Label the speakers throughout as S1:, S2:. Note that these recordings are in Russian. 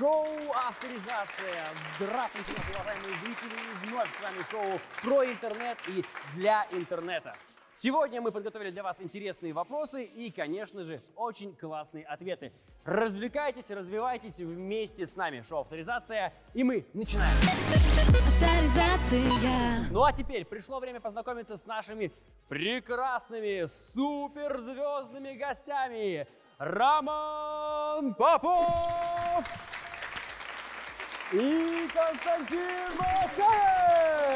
S1: Шоу «Авторизация». Здравствуйте, наши уважаемые зрители. И вновь с вами шоу про интернет и для интернета. Сегодня мы подготовили для вас интересные вопросы и, конечно же, очень классные ответы. Развлекайтесь, развивайтесь вместе с нами. Шоу «Авторизация». И мы начинаем.
S2: Авторизация.
S1: Ну а теперь пришло время познакомиться с нашими прекрасными суперзвездными гостями. Роман Попов и Константин Масаев.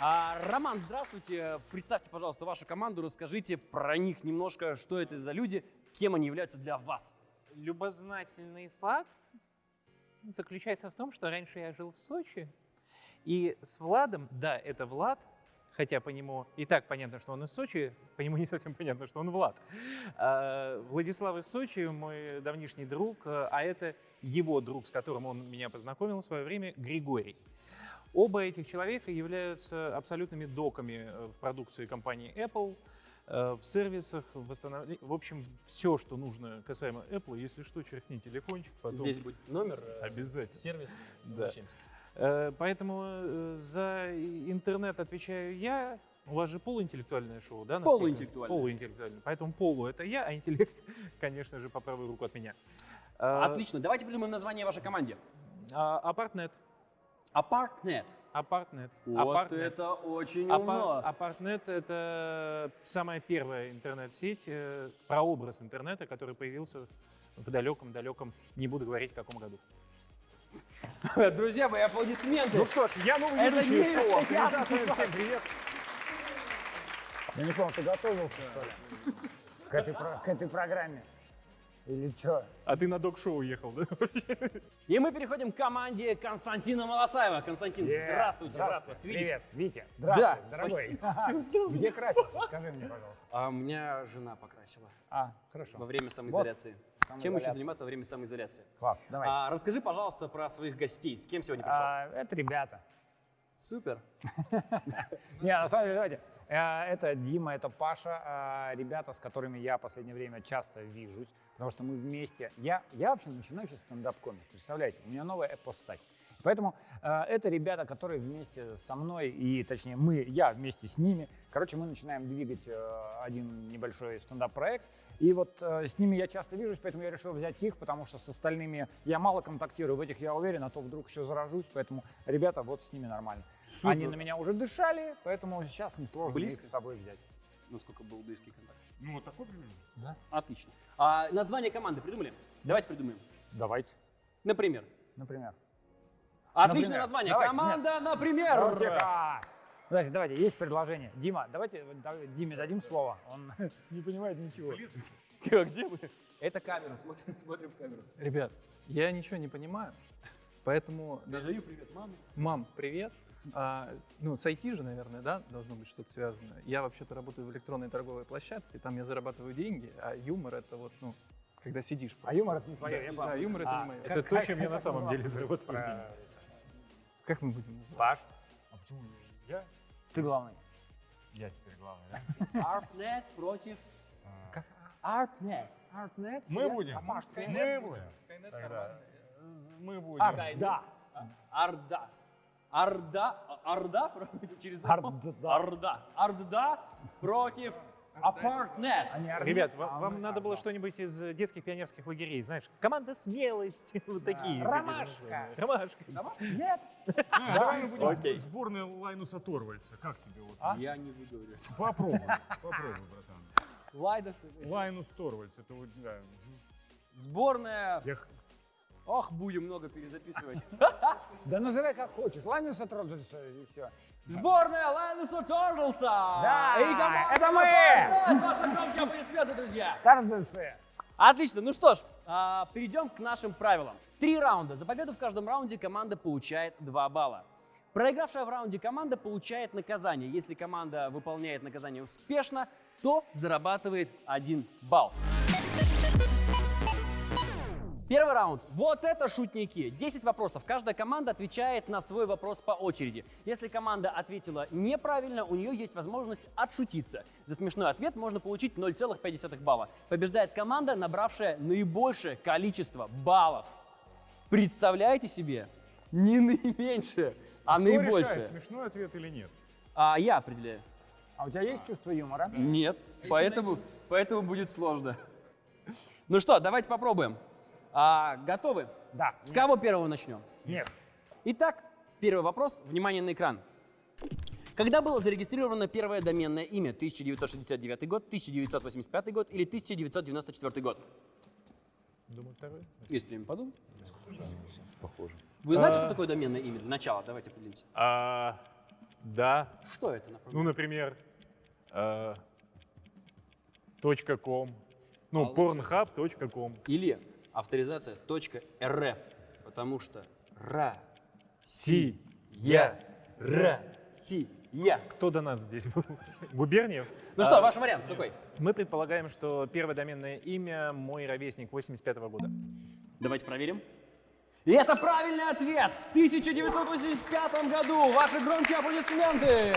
S1: А, Роман, здравствуйте. Представьте, пожалуйста, вашу команду, расскажите про них немножко, что это за люди, кем они являются для вас.
S3: Любознательный факт заключается в том, что раньше я жил в Сочи, и с Владом, да, это Влад, хотя по нему и так понятно, что он из Сочи, по нему не совсем понятно, что он Влад. А, Владислав из Сочи, мой давнишний друг, а это его друг, с которым он меня познакомил в свое время, Григорий. Оба этих человека являются абсолютными доками э, в продукции компании Apple, э, в сервисах, в восстановлении. В общем, все, что нужно касаемо Apple, если что, черкни телефончик. Потом...
S1: Здесь будет номер, э,
S3: Обязательно.
S1: сервис.
S3: Да.
S1: Обращаемся.
S3: Э, Поэтому э, за интернет отвечаю я. У вас же полуинтеллектуальное шоу, да?
S1: Полуинтеллектуальное.
S3: Полуинтеллектуальное. Поэтому полу это я, а интеллект, конечно же, по правую руку от меня. Э,
S1: Отлично. Давайте придумаем название вашей команде.
S3: Апартнет.
S1: Апартнет.
S3: Апартнет.
S1: Вот
S3: Апартнет.
S1: это очень умно.
S3: Апартнет — это самая первая интернет-сеть, прообраз интернета, который появился в далеком-далеком, не буду говорить, в каком году.
S1: Друзья мои, аплодисменты.
S4: Ну что ж, я новый
S1: Это
S4: ведущий
S1: не
S4: шоу
S1: я.
S4: Всем привет. Я не понял, ты готовился, что ли? К этой, про- к этой программе? Или что?
S3: А ты на док-шоу ехал, да?
S1: И мы переходим к команде Константина Малосаева. Константин, здравствуйте, рад вас видеть.
S4: Привет, Витя. Здравствуй,
S1: Да,
S4: дорогой.
S1: спасибо.
S4: Где красился? Скажи мне, пожалуйста.
S1: А меня жена покрасила
S4: А, хорошо.
S1: во время самоизоляции. Чем еще заниматься во время самоизоляции?
S4: Класс, давай.
S1: А, расскажи, пожалуйста, про своих гостей. С кем сегодня пришел?
S4: А, это ребята.
S1: Супер.
S4: Не, на самом деле, давайте. Э, Это Дима, это Паша, э, ребята, с которыми я в последнее время часто вижусь, потому что мы вместе. Я, я вообще начинающий стендап-комик, представляете? У меня новая эпостась. Поэтому э, это ребята, которые вместе со мной, и точнее мы, я вместе с ними, короче, мы начинаем двигать э, один небольшой стендап-проект. И вот э, с ними я часто вижусь, поэтому я решил взять их, потому что с остальными я мало контактирую, в этих я уверен, а то вдруг еще заражусь, поэтому ребята, вот с ними нормально.
S1: Супер.
S4: Они на меня уже дышали, поэтому сейчас несложно
S1: Близко?
S4: их с собой взять.
S1: Насколько был близкий контакт.
S4: Ну, вот такой примерно.
S1: Отлично. А название команды придумали? Давайте придумаем.
S4: Давайте,
S1: Например.
S4: например.
S1: Отличное
S4: Например.
S1: название.
S4: Давайте,
S1: Команда, например.
S4: Ну, тихо. Давайте, давайте, есть предложение. Дима, давайте да- Диме дадим слово. Он не понимает ничего.
S1: Тихо, где мы? Это камера, смотрим, смотрим в камеру.
S5: Ребят, я ничего не понимаю, поэтому...
S1: Передаю привет маме.
S5: Мам, привет. А, ну, с IT же, наверное, да, должно быть что-то связано. Я вообще-то работаю в электронной торговой площадке, там я зарабатываю деньги, а юмор это вот, ну, когда сидишь.
S4: А юмор это не твое, я
S5: Да, юмор это
S4: А,
S5: не мое.
S3: Это то, чем я на самом деле деньги.
S5: Как мы будем называть?
S4: Паш,
S6: А почему я?
S4: ты главный.
S6: Я теперь главный, да?
S1: Артнет против... Артнет.
S4: Артнет?
S6: Мы будем.
S4: А Паш,
S6: Мы
S4: ты?
S6: будем.
S5: Skynet
S6: Тогда
S5: нормально.
S6: мы будем.
S4: Арт, да.
S1: Орда. Орда. Орда против- через...
S4: Орда.
S1: Орда. Орда против Апартнет.
S3: Ребят,
S4: а
S3: вам, вам надо было что-нибудь из э, детских пионерских лагерей, знаешь, команда смелости, вот такие.
S4: Ромашка.
S3: Ромашка.
S4: Нет?
S6: А, давай мы будем сборная Лайнуса Торвальца. Как тебе вот?
S1: Я не выговорю.
S6: Попробуй, попробуй, братан.
S1: Лайдас.
S6: Лайнус Торвальц, это вот, да.
S1: Сборная. Ох, будем много перезаписывать.
S4: Да называй как хочешь. Ладно, сотрудничаться и все.
S1: Сборная Лайнуса Тордлса.
S4: Да,
S1: И команда
S4: это мы.
S1: Апартнет. Ваши громкие аплодисменты, друзья.
S4: Тардесы.
S1: Отлично. Ну что ж, а, перейдем к нашим правилам. Три раунда. За победу в каждом раунде команда получает 2 балла. Проигравшая в раунде команда получает наказание. Если команда выполняет наказание успешно, то зарабатывает 1 балл. Первый раунд. Вот это шутники. 10 вопросов. Каждая команда отвечает на свой вопрос по очереди. Если команда ответила неправильно, у нее есть возможность отшутиться. За смешной ответ можно получить 0,5 балла. Побеждает команда, набравшая наибольшее количество баллов. Представляете себе? Не наименьшее, а
S6: Кто
S1: наибольшее.
S6: решает, смешной ответ или нет?
S1: А я определяю.
S4: А у тебя есть чувство юмора?
S1: Нет, поэтому, поэтому будет сложно. Ну что, давайте попробуем. А, готовы?
S4: Да.
S1: С кого первого начнем?
S4: Нет.
S1: Итак, первый вопрос. Внимание на экран. Когда было зарегистрировано первое доменное имя? 1969 год, 1985 год или 1994 год?
S3: Думаю, второй.
S1: Есть время подумать. Похоже. Вы знаете, что такое доменное имя? Для начала давайте определимся.
S3: А, да.
S1: Что это, например?
S3: Ну, например, э, точка .com. Ну, pornhub.com.
S1: Или авторизация .рф, потому что Ра,
S3: Си.
S1: Я.
S3: Кто до нас здесь был? Губерниев?
S1: Ну что, ваш вариант какой?
S3: Мы предполагаем, что первое доменное имя мой ровесник 85 года.
S1: Давайте проверим. И это правильный ответ! В 1985 году! Ваши громкие аплодисменты!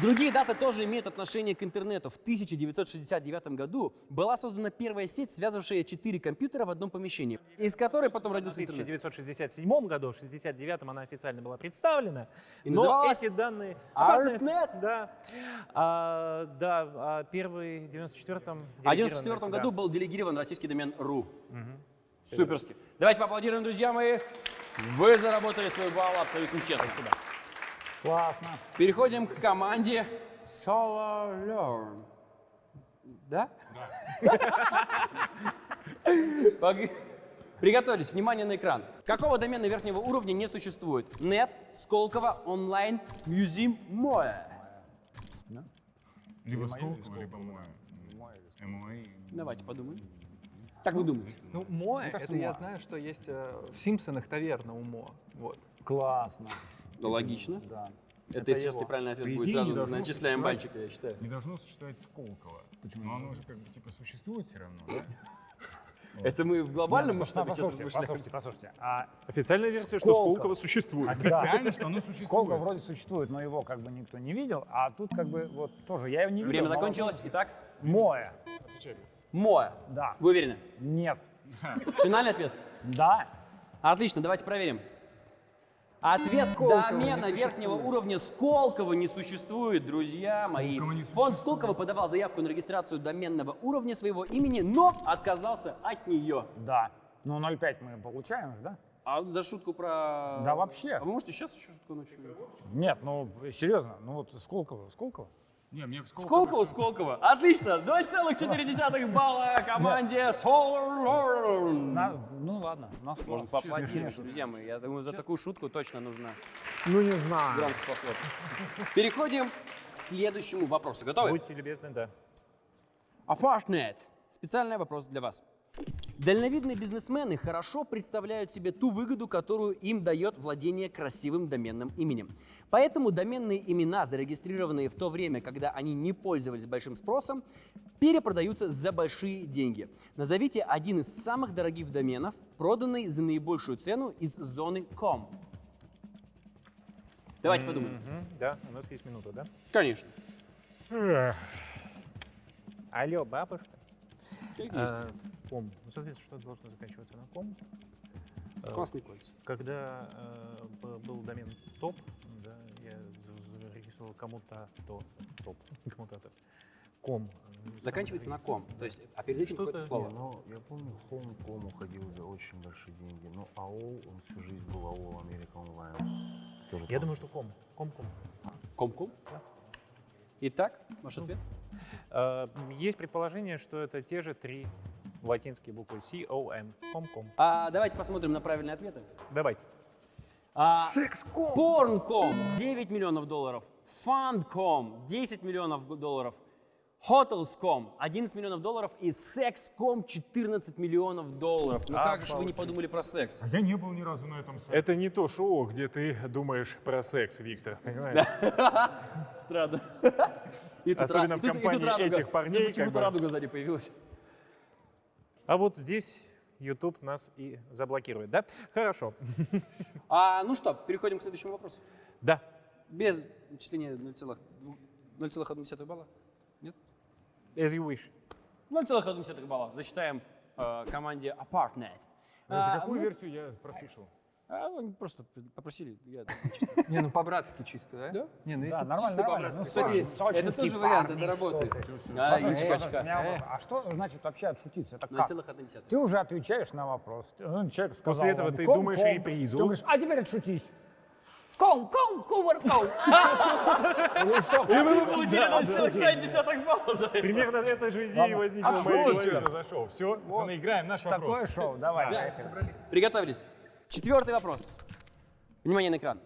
S1: Другие даты тоже имеют отношение к интернету. В 1969 году была создана первая сеть, связывавшая четыре компьютера в одном помещении, из которой потом
S3: В
S1: родился интернет.
S3: 1967 году, в 1969 она официально была представлена.
S1: И
S3: но эти данные...
S1: ARPANET.
S3: Да. А, да, а первый в 94-м...
S1: А в
S3: делегирован
S1: 1994
S3: сюда.
S1: году был делегирован российский домен .ру. Суперски. Давайте поаплодируем, друзья мои. Вы заработали свой балл абсолютно честно.
S4: Классно.
S1: Переходим к команде Solar Learn. Да? Пог- Приготовились. Внимание на экран. Какого домена верхнего уровня не существует? Нет, Сколково, онлайн, Museum, Моя.
S6: Либо Сколково, либо Моя.
S1: Давайте подумаем. Как вы думаете?
S5: Ну,
S4: кажется,
S5: это я знаю, что есть э, в Симпсонах таверна у Моа. Вот.
S4: Классно.
S1: Ну, логично.
S4: Да.
S1: Это, естественно, правильный ответ
S6: По
S1: будет сразу. Начисляем бальчик, я считаю.
S6: Не должно существовать Сколково. Почему? Но оно же как бы типа существует все равно, да?
S1: Это мы в глобальном
S4: Нет,
S1: масштабе сейчас
S4: послушайте,
S1: размышляем.
S4: послушайте, послушайте. А
S3: Официальная версия, что
S4: Сколково.
S3: Сколково существует.
S6: Официально, что оно существует.
S4: Сколько вроде существует, но его как бы никто не видел, а тут как бы вот тоже я его не видел.
S1: Время закончилось. Итак,
S4: Моя.
S1: Моя.
S4: Да.
S1: Вы уверены?
S4: Нет.
S1: Финальный ответ?
S4: Да.
S1: Отлично, давайте проверим. Ответ
S5: Сколково
S1: домена
S5: не
S1: верхнего уровня Сколково не существует, друзья мои. Фонд Сколково подавал заявку на регистрацию доменного уровня своего имени, но отказался от нее.
S4: Да. Ну 0,5 мы получаем же, да?
S1: А вот за шутку про...
S4: Да вообще.
S1: А вы можете сейчас еще шутку начать?
S4: Нет, ну серьезно, ну вот Сколково, Сколково.
S6: Не, мне Сколково...
S1: Сколково, Сколково. Отлично. 2,4 балла команде Solar.
S4: На- ну ладно, у нас
S1: Можно поаплодировать, друзья мои. Я думаю, за такую шутку точно нужно
S4: Ну не знаю.
S1: громко похлопать. Переходим к следующему вопросу. Готовы?
S3: Будьте любезны, да.
S1: Apartnet. Специальный вопрос для вас. Дальновидные бизнесмены хорошо представляют себе ту выгоду, которую им дает владение красивым доменным именем. Поэтому доменные имена, зарегистрированные в то время, когда они не пользовались большим спросом, перепродаются за большие деньги. Назовите один из самых дорогих доменов, проданный за наибольшую цену из зоны .com. Давайте подумаем.
S3: Мгм, Да, у нас есть минута, да?
S1: Конечно.
S3: Алло, бабушка.
S1: Как есть.
S3: А, ком. Ну, соответственно, что должно заканчиваться на ком?
S1: Классные кольца.
S3: Когда э, был домен топ, да, я за- зарегистрировал кому-то то топ, кому-то то ком. э,
S1: Заканчивается на ком. То есть, а перед этим какое-то слово.
S7: Не, ну, я помню, Home.com уходил за очень большие деньги. Но АОЛ, он всю жизнь был АОЛ Америка Онлайн. Тоже
S3: Я думаю, что ком. Ком-ком.
S1: Ком-ком? Итак, ваш ответ?
S3: Э, Есть предположение, что это те же три латинские буквы C-O-M. Ком-ком.
S1: А давайте посмотрим на правильные ответы.
S3: Давайте.
S1: А, Порн.ком 9 миллионов долларов. Фанд.ком 10 миллионов долларов. Hotels.com 11 миллионов долларов и Sex.com 14 миллионов долларов. Ну как же вы не подумали про секс?
S6: А я не был ни разу на этом сайте.
S3: Это не то шоу, где ты думаешь про секс, Виктор, понимаешь?
S1: Странно.
S3: Особенно в компании этих парней,
S1: почему-то
S3: как бы.
S1: радуга сзади появилась.
S3: А вот здесь
S8: YouTube нас и заблокирует, да? Хорошо.
S1: А, ну что, переходим к следующему вопросу.
S8: Да.
S1: Без начисления 0,2 0,1 балла? Нет?
S8: As you wish.
S1: 0,1 балла засчитаем э, команде Apartnet.
S6: За
S1: А,
S6: какую
S1: ну,
S6: версию я прослушал?
S1: А, они просто попросили. Я...
S5: Не, ну по-братски чисто, да?
S1: Да.
S5: Не, ну
S4: Да,
S5: если
S4: нормально,
S5: чисто
S4: нормально.
S5: по-братски.
S4: Ну,
S1: Кстати, это тоже вариант, это работает. А,
S5: Э.
S4: А что значит вообще отшутиться? Это как?
S1: 0,1.
S4: Ты уже отвечаешь на вопрос. Ну, человек сказал
S8: После этого ты думаешь репризу.
S4: Ты думаешь, а теперь отшутись. Ком, ком, кувар, ком. Ну
S1: И вы получили 0,5 балла за это.
S8: Примерно эта же идея возникла
S4: А
S8: голове.
S6: произошел. Все, наиграем наш
S4: Такое
S6: вопрос.
S4: шоу, давай.
S1: Приготовились. Четвертый вопрос. Внимание на экран.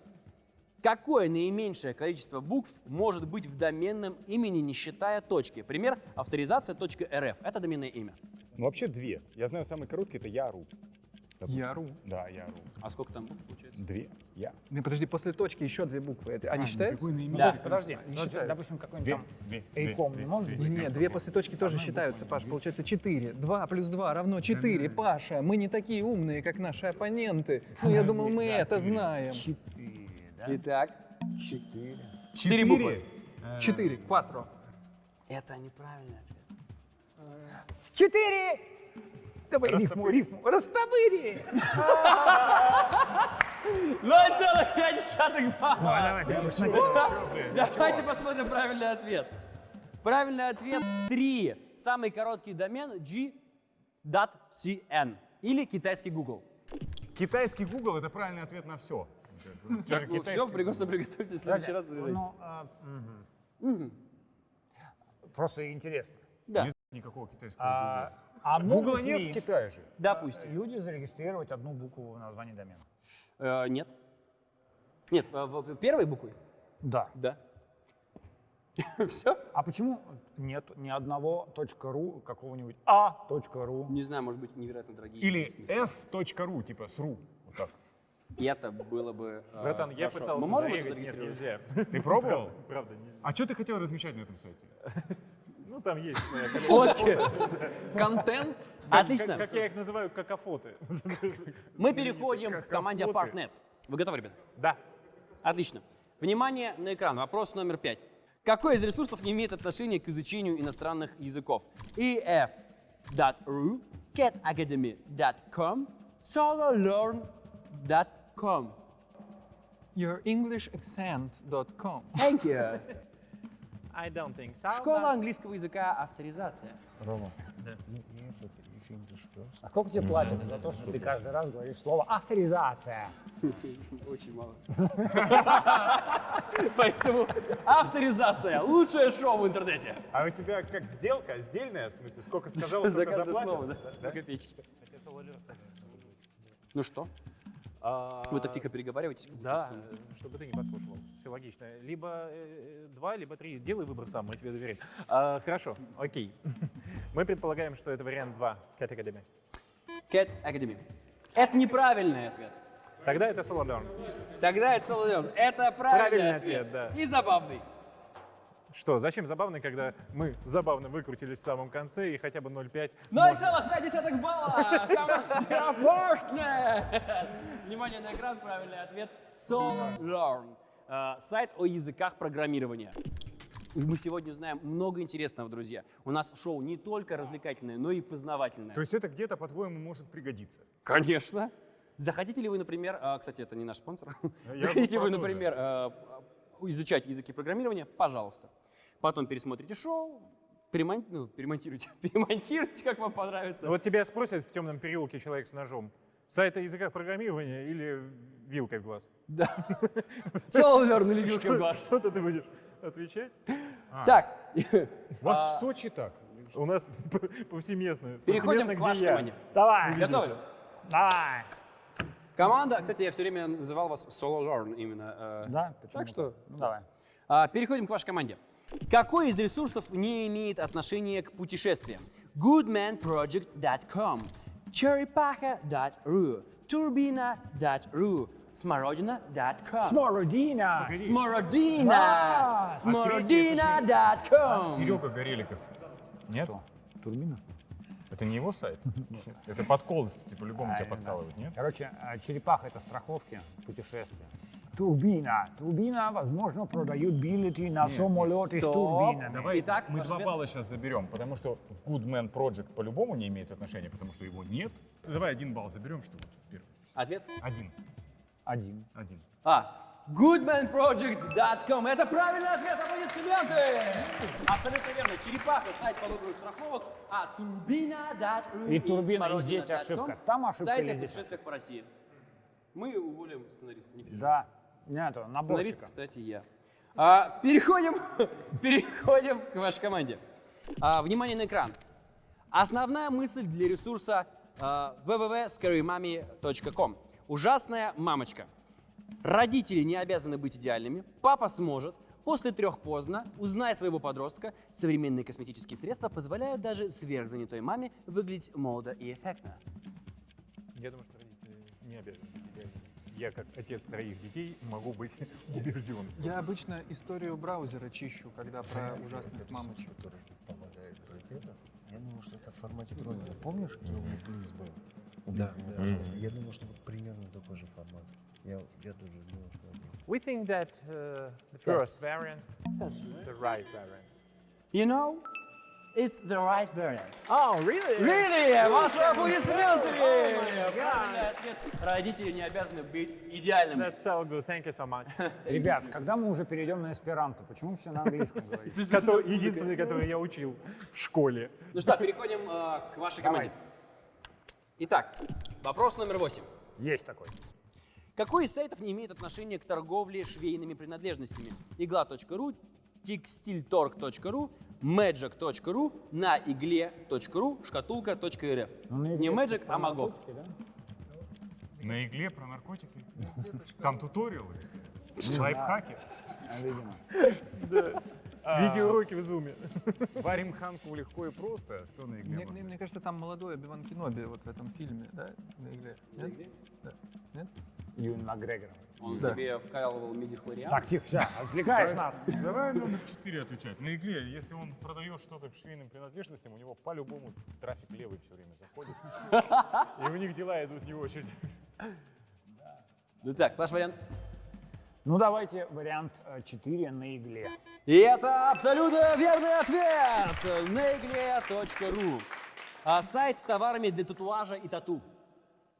S1: Какое наименьшее количество букв может быть в доменном имени, не считая точки? Пример – авторизация.рф. Это доменное имя.
S6: Ну, вообще две. Я знаю, самый короткий это Яру. Допустим.
S5: Яру.
S6: Да, Яру.
S1: А сколько там букв получается?
S6: Две. Я.
S5: Не, подожди, после точки еще две буквы. Это, они считаются?
S1: Да.
S4: Подожди,
S5: Не
S4: ну,
S5: считаю.
S4: допустим, какой-нибудь
S6: Две.
S4: там Эйком не может быть?
S5: Нет, две после точки тоже считаются, Паш. Получается 4. 2 плюс 2 равно 4. Паша, мы не такие умные, как наши оппоненты. Ну, я думал, мы это знаем.
S4: четыре, да?
S1: Итак,
S4: Четыре.
S1: четыре буквы.
S5: 4. Кватро.
S1: Это неправильный ответ.
S4: Четыре! Давай рифму, рифму. Растопыри!
S1: 0,5 балла.
S4: Давай, давай, ты смотри.
S1: Давайте посмотрим правильный ответ. Правильный ответ 3. Самый короткий домен g.cn или китайский Google.
S6: Китайский Google это правильный ответ на все.
S1: Ну все, прекрасно приготовьтесь в следующий раз заряжайте.
S4: Ну, а. Просто интересно.
S1: Да,
S6: Нет никакого китайского
S4: А, а
S6: Google. Гугла нет в Китае же.
S1: допустим.
S4: люди зарегистрировать одну букву в названии домена?
S1: Э, нет. Нет, в- в- первой буквой?
S4: Да.
S1: Да. Все?
S4: А почему нет ни одного .ру какого-нибудь а.ру?
S1: Не знаю, может быть, невероятно дорогие.
S6: Или s.ru, типа сру. Вот так.
S1: И это было бы э,
S8: Братан, я
S1: хорошо.
S8: пытался
S1: Мы можем это
S8: зарегать, нет,
S1: зарегистрировать?
S8: нельзя.
S6: Ты пробовал?
S8: Правда, нельзя.
S6: А что ты хотел размещать на этом сайте?
S8: Ну, там есть своя
S1: Фотки.
S5: Контент.
S1: Отлично.
S8: Как, я их называю, какофоты.
S1: Мы переходим к команде
S6: фото.
S1: Partnet. Вы готовы, ребята?
S8: Да.
S1: Отлично. Внимание на экран. Вопрос номер пять. Какой из ресурсов не имеет отношения к изучению иностранных языков? ef.ru, catacademy.com, sololearn.com.
S5: Yourenglishaccent.com.
S1: Thank you.
S8: I don't think so.
S1: Школа английского языка авторизация.
S6: Рома.
S4: А сколько тебе платят за то, что ты каждый раз говоришь слово авторизация?
S1: Очень мало. Поэтому авторизация. Лучшее шоу в интернете.
S6: А у тебя как сделка? Сдельная, в смысле? Сколько сказал,
S1: За каждое слово, да? По копеечке. Ну что? Вы так тихо переговариваетесь?
S8: Да, э, чтобы ты не подслушивал. Все логично. Либо э, два, либо три. Делай выбор сам, мы тебе доверяем. А, хорошо, окей. Мы предполагаем, что это вариант 2, Cat Academy.
S1: Cat Academy. Это неправильный ответ.
S8: Тогда это Learn.
S1: Тогда это Соловьев. Это правильный,
S8: Правильный
S1: ответ.
S8: ответ, да.
S1: И забавный.
S8: Что, зачем забавно, когда мы забавно выкрутились в самом конце и хотя бы 0,5?
S1: 0,5 балла! Partner! Внимание на экран, правильный ответ. SoloLearn. Э, Сайт о языках программирования. Мы сегодня знаем много интересного, друзья. У нас шоу не только развлекательное, но и познавательное.
S6: То есть это где-то, по-твоему, может пригодиться?
S1: Конечно. Захотите ли вы, например, а, кстати, это не наш спонсор,
S6: Я
S1: захотите вы, например, а, изучать языки программирования, пожалуйста. Потом пересмотрите шоу, перемон- ну, перемонтируйте, перемонтируйте, как вам понравится.
S8: Вот тебя спросят в темном переулке человек с ножом. Сайт о языках программирования или вилкой в глаз?
S1: Соловер или вилкой в
S8: Что-
S1: глаз.
S8: Что-то ты будешь отвечать?
S1: Так,
S6: У вас в Сочи так?
S8: У нас повсеместно.
S1: переходим к вашей команде.
S4: Давай,
S1: Готовы?
S4: давай.
S1: Команда, кстати, я все время называл вас Solo Learn именно. э,
S4: Да, почему?
S1: Так что
S4: Ну, давай.
S1: А, переходим к вашей команде. Какой из ресурсов не имеет отношения к путешествиям? goodmanproject.com, cherrypaha.ru, turbina.ru, смородина.com.
S4: Смородина.
S1: Смородина! Смородина.com.
S6: Серега Гореликов. Нет?
S4: Что? Турбина?
S6: Это не его сайт? Это подкол, типа, любому тебя подкалывают, нет?
S4: Короче, э, черепаха это страховки, путешествия. Турбина. Турбина, возможно, продают билеты на самолеты с
S1: Стоп.
S4: турбинами.
S6: Давай
S1: Итак,
S6: мы
S1: ваш
S6: два
S1: ответ?
S6: балла сейчас заберем, потому что в Good Man Project по-любому не имеет отношения, потому что его нет. Давай один балл заберем, чтобы вот первый.
S1: Ответ?
S6: Один.
S4: Один.
S6: Один.
S1: А. goodmanproject.com. Это правильный ответ, аплодисменты! Абсолютно верно. Черепаха, сайт по выбору страховок, а турбина.ру
S4: И турбина, и здесь ошибка. Там ошибка
S1: Сайт о путешествиях по России. Мы уволим сценариста, не.
S4: Да. Нет,
S1: Сценарист,
S4: наборщика.
S1: кстати, я. А, переходим, переходим к вашей команде. А, внимание на экран. Основная мысль для ресурса а, www.scarymami.com. Ужасная мамочка. Родители не обязаны быть идеальными. Папа сможет. После трех поздно. Узнай своего подростка. Современные косметические средства позволяют даже сверхзанятой маме выглядеть молодо и эффектно.
S3: Я думаю, что родители не обязаны. Я, как отец троих детей, могу быть убежден.
S5: Я обычно историю браузера чищу, когда про ужасных мамочек.
S7: Который помогает про это. Я думал, что это в формате троллинга. Помнишь, Елми Плиз был?
S8: Да.
S7: Я думал, что вот примерно такой же формат. Я, я тоже думал, что.
S3: We think that uh, the first variant is the right variant.
S1: You know, it's the right variant.
S3: Oh, really?
S1: Really? Ваши аплодисменты! Ответ. Родители не обязаны быть идеальными.
S3: That's so good. Thank you so much.
S4: Ребят, когда мы уже перейдем на эсперанто? Почему все на английском говорите?
S3: Единственный, который я учил в школе.
S1: Ну что, переходим э, к вашей команде. Итак, вопрос номер восемь.
S4: Есть такой.
S1: Какой из сайтов не имеет отношения к торговле швейными принадлежностями? Игла.ру, текстильторг.ру, magic.ru, на игле.ру, шкатулка.рф.
S4: Ну,
S1: Не
S4: игле
S1: Magic, а
S4: да?
S6: На игле про наркотики? Там туториалы, лайфхаки.
S4: А, Видимо.
S3: Видеоуроки в зуме.
S6: Варим ханку легко и просто, а что на игле?
S5: Мне, кажется, там молодой Обиван Кеноби вот в этом фильме, да, на игре. Нет? Да. Нет?
S4: Юн Макгрегор.
S1: Он
S5: Да.
S1: себе вкалывал медихлориан.
S4: Так, тихо, все, отвлекаешь нас.
S6: Давай номер 4 отвечать. На игле, если он продает что-то к швейным принадлежностям, у него по-любому трафик левый все время заходит. И у них дела идут не очень.
S1: Ну так, ваш вариант.
S4: Ну, давайте вариант 4 на игле.
S1: И это абсолютно верный ответ! Negle.ru а сайт с товарами для татуажа и тату.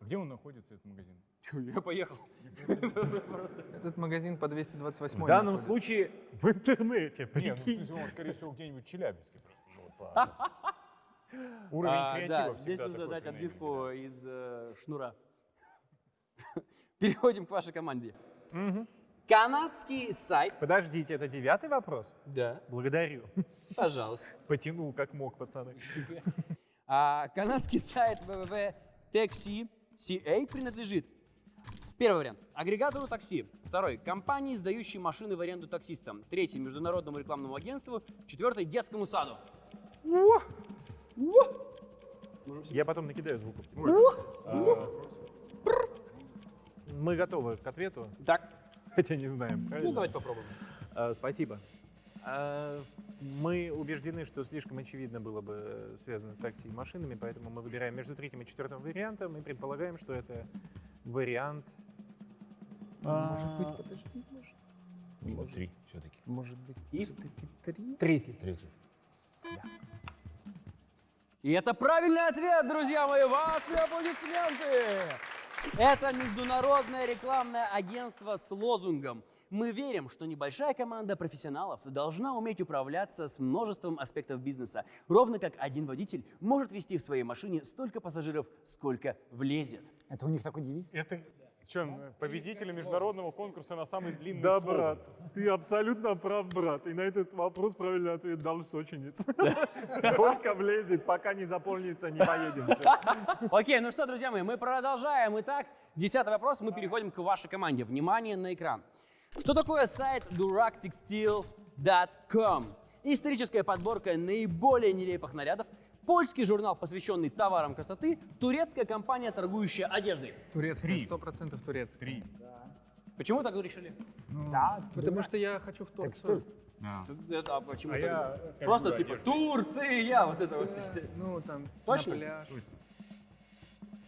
S6: Где он находится, этот магазин?
S1: Я поехал.
S5: Этот магазин по 228
S3: В данном случае в интернете,
S6: Нет, ну,
S3: прикинь.
S6: смысле, он, скорее всего, где-нибудь в Челябинске просто. ну, Уровень
S1: А,
S6: креатива
S1: да,
S6: всегда
S1: здесь нужно дать отбивку из э, шнура. Переходим к вашей команде. Канадский сайт.
S3: Подождите, это девятый вопрос?
S1: Да.
S3: Благодарю.
S1: Пожалуйста.
S3: Потянул как мог, пацаны.
S1: А, канадский сайт www.taxi.ca принадлежит Первый вариант. Агрегатору такси. Второй. Компании, сдающей машины в аренду таксистам. Третий. Международному рекламному агентству. Четвертый. Детскому саду.
S3: Я потом накидаю звуков. Мы готовы к ответу,
S1: Так.
S3: хотя не знаем.
S1: Ну,
S3: правильно?
S1: давайте попробуем.
S3: А, Спасибо. А, Мы убеждены, что слишком очевидно было бы связано с такси и машинами, поэтому мы выбираем между третьим и четвертым вариантом и предполагаем, что это вариант
S7: Может быть, подожди, может,
S6: Ну, Три все-таки.
S7: может быть,
S1: И?
S7: все-таки три?
S3: третий.
S6: Третий.
S1: И это правильный ответ, друзья мои. Ваши аплодисменты. Это международное рекламное агентство с лозунгом «Мы верим, что небольшая команда профессионалов должна уметь управляться с множеством аспектов бизнеса, ровно как один водитель может вести в своей машине столько пассажиров, сколько влезет».
S4: Это у них такой девиз?
S6: Это что, победитель международного конкурса на самый длинный
S3: Да,
S6: слоган.
S3: брат, ты абсолютно прав, брат. И на этот вопрос правильный ответ дал сочинец. Сколько влезет, пока не заполнится, не поедем.
S1: Окей, ну что, друзья мои, мы продолжаем. Итак, десятый вопрос, мы переходим к вашей команде. Внимание на экран. Что такое сайт duraktextile.com? Историческая подборка наиболее нелепых нарядов, польский журнал, посвященный товарам красоты, турецкая компания, торгующая одеждой.
S5: Турецкий, сто процентов турецкий.
S6: Три.
S1: Почему так решили?
S4: Да,
S5: Потому что я хочу в Турцию.
S4: Текстиль.
S1: Это, а почему
S6: А
S1: так?
S6: я
S1: Просто типа
S6: одежду.
S1: Турция, вот это вот. считается.
S5: Ну, там,
S1: Точно?
S5: на пляж.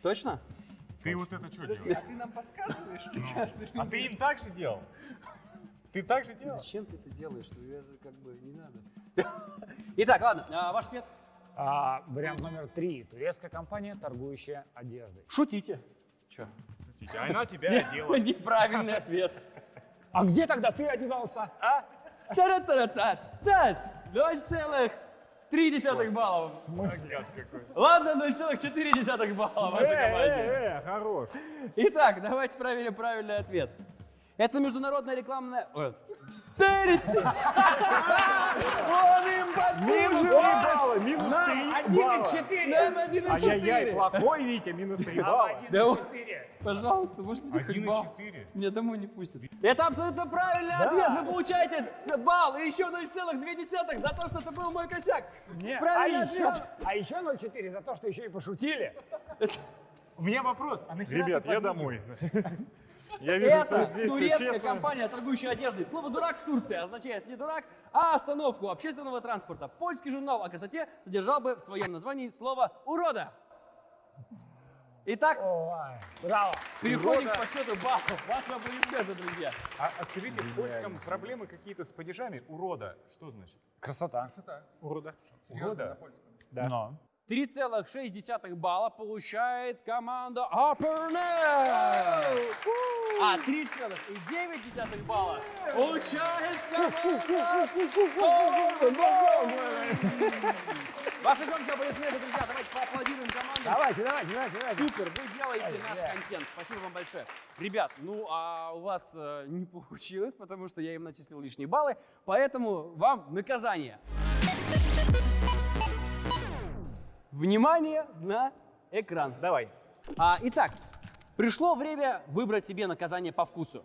S1: Точно?
S6: Ты вот это что делаешь?
S5: А ты нам подсказываешь сейчас?
S6: А ты им так же делал? Ты так же делал?
S1: Зачем ты это делаешь? Ну, это как бы не надо. Итак, ладно, а, ваш ответ?
S4: А, вариант номер три. Турецкая компания, торгующая одеждой.
S1: Шутите.
S6: А она тебя одела.
S1: Неправильный ответ.
S4: А где тогда ты одевался?
S1: Та-ра-та-ра-та. Та. 0,3 баллов. В смысле? Ладно, 0,4 балла. вашей команде.
S6: э, хорош.
S1: Итак, давайте проверим правильный ответ. Это международная рекламная... Тырит. Он им
S6: Минус 3 балла, минус 3 балла.
S4: 1,4.
S1: Нам один и
S6: Ай-яй-яй,
S1: четыре.
S6: плохой Витя, минус 3 балла.
S1: Да он- Пожалуйста, можно балл?
S6: 1,4.
S1: Меня домой не пустят. Это абсолютно правильный ответ. Вы получаете балл и еще 0,2 за то, что это был мой косяк.
S4: Не,
S1: Правильный
S4: а еще,
S1: ответ.
S4: а еще 0,4 за то, что еще и пошутили.
S6: У меня вопрос, а нахера
S9: Ребят, я домой. Я вижу
S1: Это
S9: действие
S1: турецкая
S9: честно.
S1: компания, торгующая одеждой. Слово «дурак» в Турции означает не дурак, а остановку общественного транспорта. Польский журнал о красоте содержал бы в своем названии слово «урода». Итак,
S4: Ой, браво.
S1: переходим к подсчету баллов. Ваши аплодисменты, друзья.
S6: А, а скажите, в польском проблемы какие-то с падежами? Урода. Что значит?
S4: Красота.
S5: Урода.
S6: Урода?
S4: Но.
S1: 3,6 балла получает команда Upper А 3,9 балла получает команда. Ваши громкие аплодисменты, друзья. Давайте поаплодируем команде.
S4: Давайте, давайте, давайте, давайте.
S1: Супер, вы делаете наш контент. Спасибо вам большое. Ребят, ну а у вас э, не получилось, потому что я им начислил лишние баллы, поэтому вам наказание. Внимание на экран.
S3: Давай.
S1: А, итак, пришло время выбрать себе наказание по вкусу.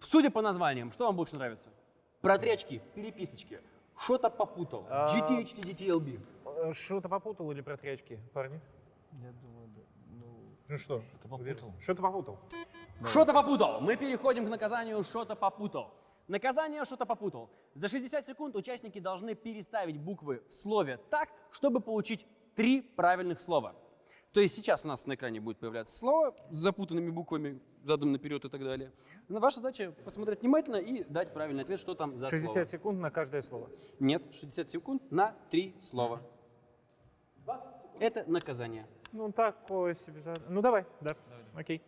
S1: Судя по названиям, что вам больше нравится? Протречки, переписочки, что-то попутал,
S3: А,
S1: GTH, TDTLB.
S3: Э, Что-то попутал или протрячки, парни?
S6: Ну что?
S3: Что-то попутал.
S1: Что-то попутал. Мы переходим к наказанию «что-то попутал». Наказание «что-то попутал». За 60 секунд участники должны переставить буквы в слове так, чтобы получить три правильных слова. То есть сейчас у нас на экране будет появляться слово с запутанными буквами, задом наперед и так далее. Но ваша задача посмотреть внимательно и дать правильный ответ, что там за
S3: 60
S1: слово.
S3: секунд на каждое слово.
S1: Нет, 60 секунд на три слова. Это наказание.
S3: Ну, такое себе. зад- Ну, давай, да. Окей.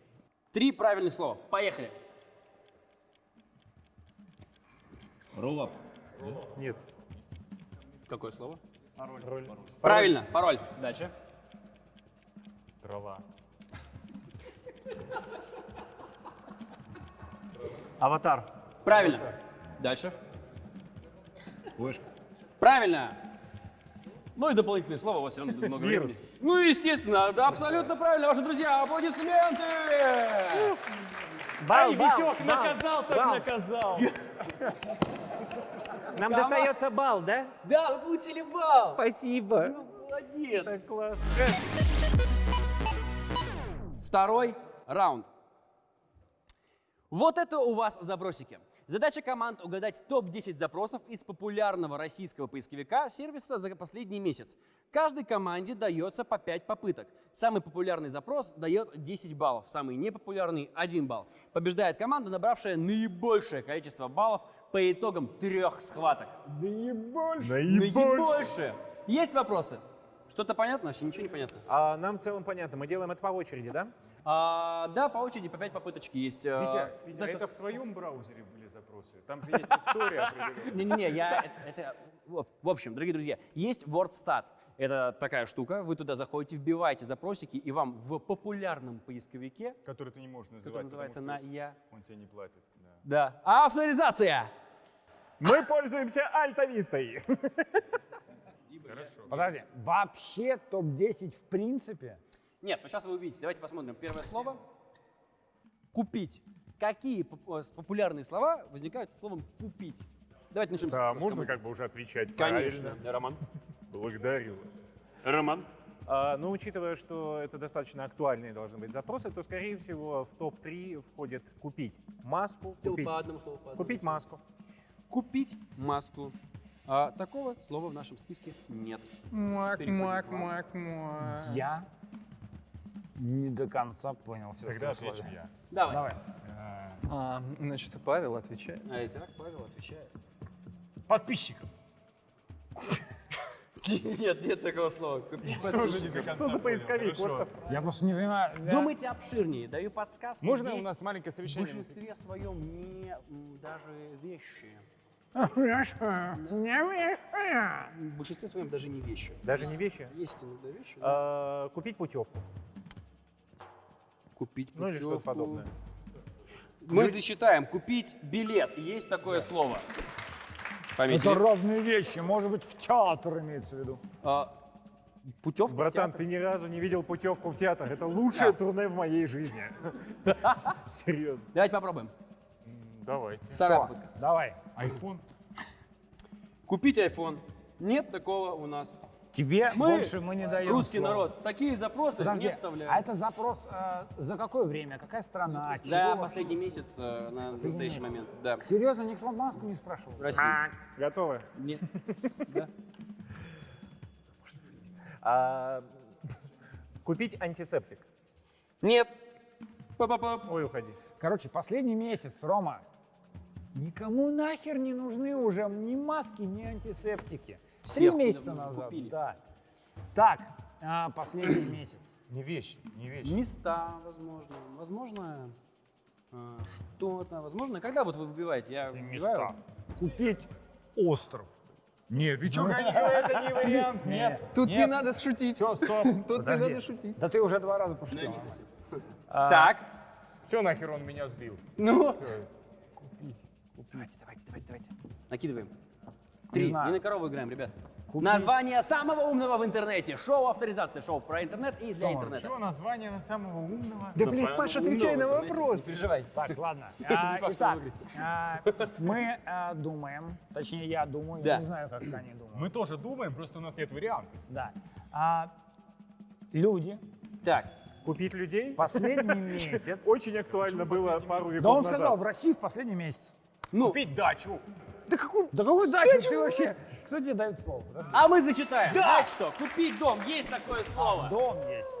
S1: Три правильных слова. Поехали.
S3: Нет.
S1: Какое слово?
S3: Пароль.
S1: Правильно, пароль. Дальше.
S6: Трава.
S7: Аватар.
S1: Правильно. Дальше.
S7: Флешка.
S1: Правильно. Ну и дополнительное слово, у вас все равно много
S3: Вирус.
S1: времени. Ну, естественно, да, абсолютно правильно. Ваши друзья, аплодисменты!
S3: Бал,
S1: Ай,
S3: бал,
S1: Витек,
S3: бал,
S1: наказал, так
S3: бал.
S1: наказал.
S3: Нам достается бал, да?
S1: Да, вы получили балл.
S3: Спасибо.
S1: Ну, молодец.
S3: Так классно.
S1: Второй раунд. Вот это у вас забросики. Задача команд угадать топ-10 запросов из популярного российского поисковика сервиса за последний месяц. Каждой команде дается по 5 попыток. Самый популярный запрос дает 10 баллов, самый непопулярный – 1 балл. Побеждает команда, набравшая наибольшее количество баллов по итогам трех схваток. Наибольшее. Есть вопросы? Что-то понятно? Вообще ничего не понятно.
S3: А нам в целом понятно. Мы делаем это по очереди, да?
S1: А, да, по очереди по 5 попыточки есть.
S6: Витя, Витя,
S1: да,
S6: это в твоем браузере были запросы? Там же есть история определенная.
S1: Не-не-не, я это, это- в общем, дорогие друзья, есть WordStat. Это такая штука, вы туда заходите, вбиваете запросики, и вам в популярном поисковике,
S6: Который ты не можешь называть,
S1: который называется на я,
S6: он тебе не платит. да.
S1: да, авторизация.
S3: Мы пользуемся альтавистой.
S4: Подожди, вообще топ-10 в принципе?
S1: Нет, ну сейчас вы увидите. Давайте посмотрим. Первое слово. Купить. Какие э, популярные слова возникают с словом купить? Давайте начнем с
S9: Да,
S1: с
S9: можно как бы уже отвечать
S1: Конечно.
S9: правильно?
S1: Роман.
S9: Благодарю вас.
S1: Роман.
S3: А, ну, учитывая, что это достаточно актуальные должны быть запросы, то, скорее всего, в топ-3 входит купить маску, купить,
S1: По одному слову. по одному
S3: купить маску.
S1: Купить маску. А, такого слова в нашем списке нет.
S5: Мак,
S1: Переходим
S5: мак, мак, мак.
S4: Я не до конца понял все
S6: Тогда отвечу я.
S1: Давай.
S4: Давай.
S5: А, значит, Павел отвечает.
S1: А итак, Павел отвечает.
S6: Подписчиков.
S1: Нет, нет такого слова. Купить
S6: Тоже не
S1: подписчиков.
S6: до конца
S3: Что за поисковик?
S4: Я просто не понимаю.
S1: Думайте обширнее. Даю подсказку.
S6: Можно у нас маленькое
S1: в
S6: совещание?
S1: большинстве своем не даже вещи.
S4: Не
S1: В большинстве своем даже не вещи.
S3: Даже не вещи?
S1: Есть иногда вещи. да.
S3: А, Купить путевку.
S1: Купить
S3: Ну или что-то
S1: путевку.
S3: подобное.
S1: Мы засчитаем. Купить билет. Есть такое слово. Пометили.
S4: Это разные вещи. Может быть, в театр имеется в виду.
S1: А, путевка в
S3: Братан, ты ни разу не видел путевку в театр. Это лучшее турне в моей жизни. Серьезно.
S1: Давайте попробуем.
S6: Давайте.
S1: Вторая попытка.
S4: Давай.
S6: Айфон.
S1: Купить iPhone. Нет такого у нас.
S4: Тебе
S1: Мы,
S4: больше мы не даем.
S1: Русский
S4: слова.
S1: народ, такие запросы
S4: Подожди,
S1: не вставляем.
S4: а это запрос э, за какое время? Какая страна?
S1: За
S4: вообще?
S1: последний месяц э, на настоящий
S4: месяц.
S1: момент. Да.
S4: Серьезно, никто маску не спрашивал?
S1: В России.
S3: Готовы?
S1: Нет. Да.
S3: А, Купить антисептик.
S1: Нет.
S3: Ой, уходи.
S4: Короче, последний месяц, Рома, никому нахер не нужны уже ни маски, ни антисептики.
S1: Всех
S4: Три месяца назад.
S1: купили.
S4: Да. Так, а, последний месяц.
S6: Не вещи, не вещи.
S1: Места, возможно. Возможно, э, что-то. Возможно, когда вот вы выбиваете? Я выбиваю.
S4: Купить остров.
S6: Нет, ты что, это не вариант, нет.
S5: Тут не надо шутить.
S6: Все, стоп.
S5: Тут не надо шутить.
S4: Да ты уже два раза пошутил.
S1: Так.
S6: Все, нахер он меня сбил.
S1: Ну.
S6: Всё.
S1: Давайте, давайте, давайте, давайте. Накидываем. Три. Не на корову играем, ребят. Название самого умного в интернете. Шоу авторизация. Шоу про интернет и для интернета.
S6: Что название на самого умного?
S5: Да, блин, Паша, отвечай на вопрос.
S1: Не переживай.
S4: Так, ладно. А,
S1: что
S4: Итак, а, мы а, думаем, точнее я думаю,
S1: Да.
S4: не знаю, как они думают.
S6: Мы тоже думаем, просто у нас нет вариантов.
S4: Да. А, люди
S1: Так.
S3: Купить людей?
S4: последний месяц.
S3: Очень актуально было пару
S4: Да
S3: веков
S4: он
S3: назад.
S4: сказал, в России в последний месяц.
S1: Ну,
S6: Купить дачу.
S4: Да какой дачи ты вообще? Кто тебе дает слово?
S1: А мы зачитаем. Знаете что? Купить дом. Есть такое слово.
S4: Дом есть.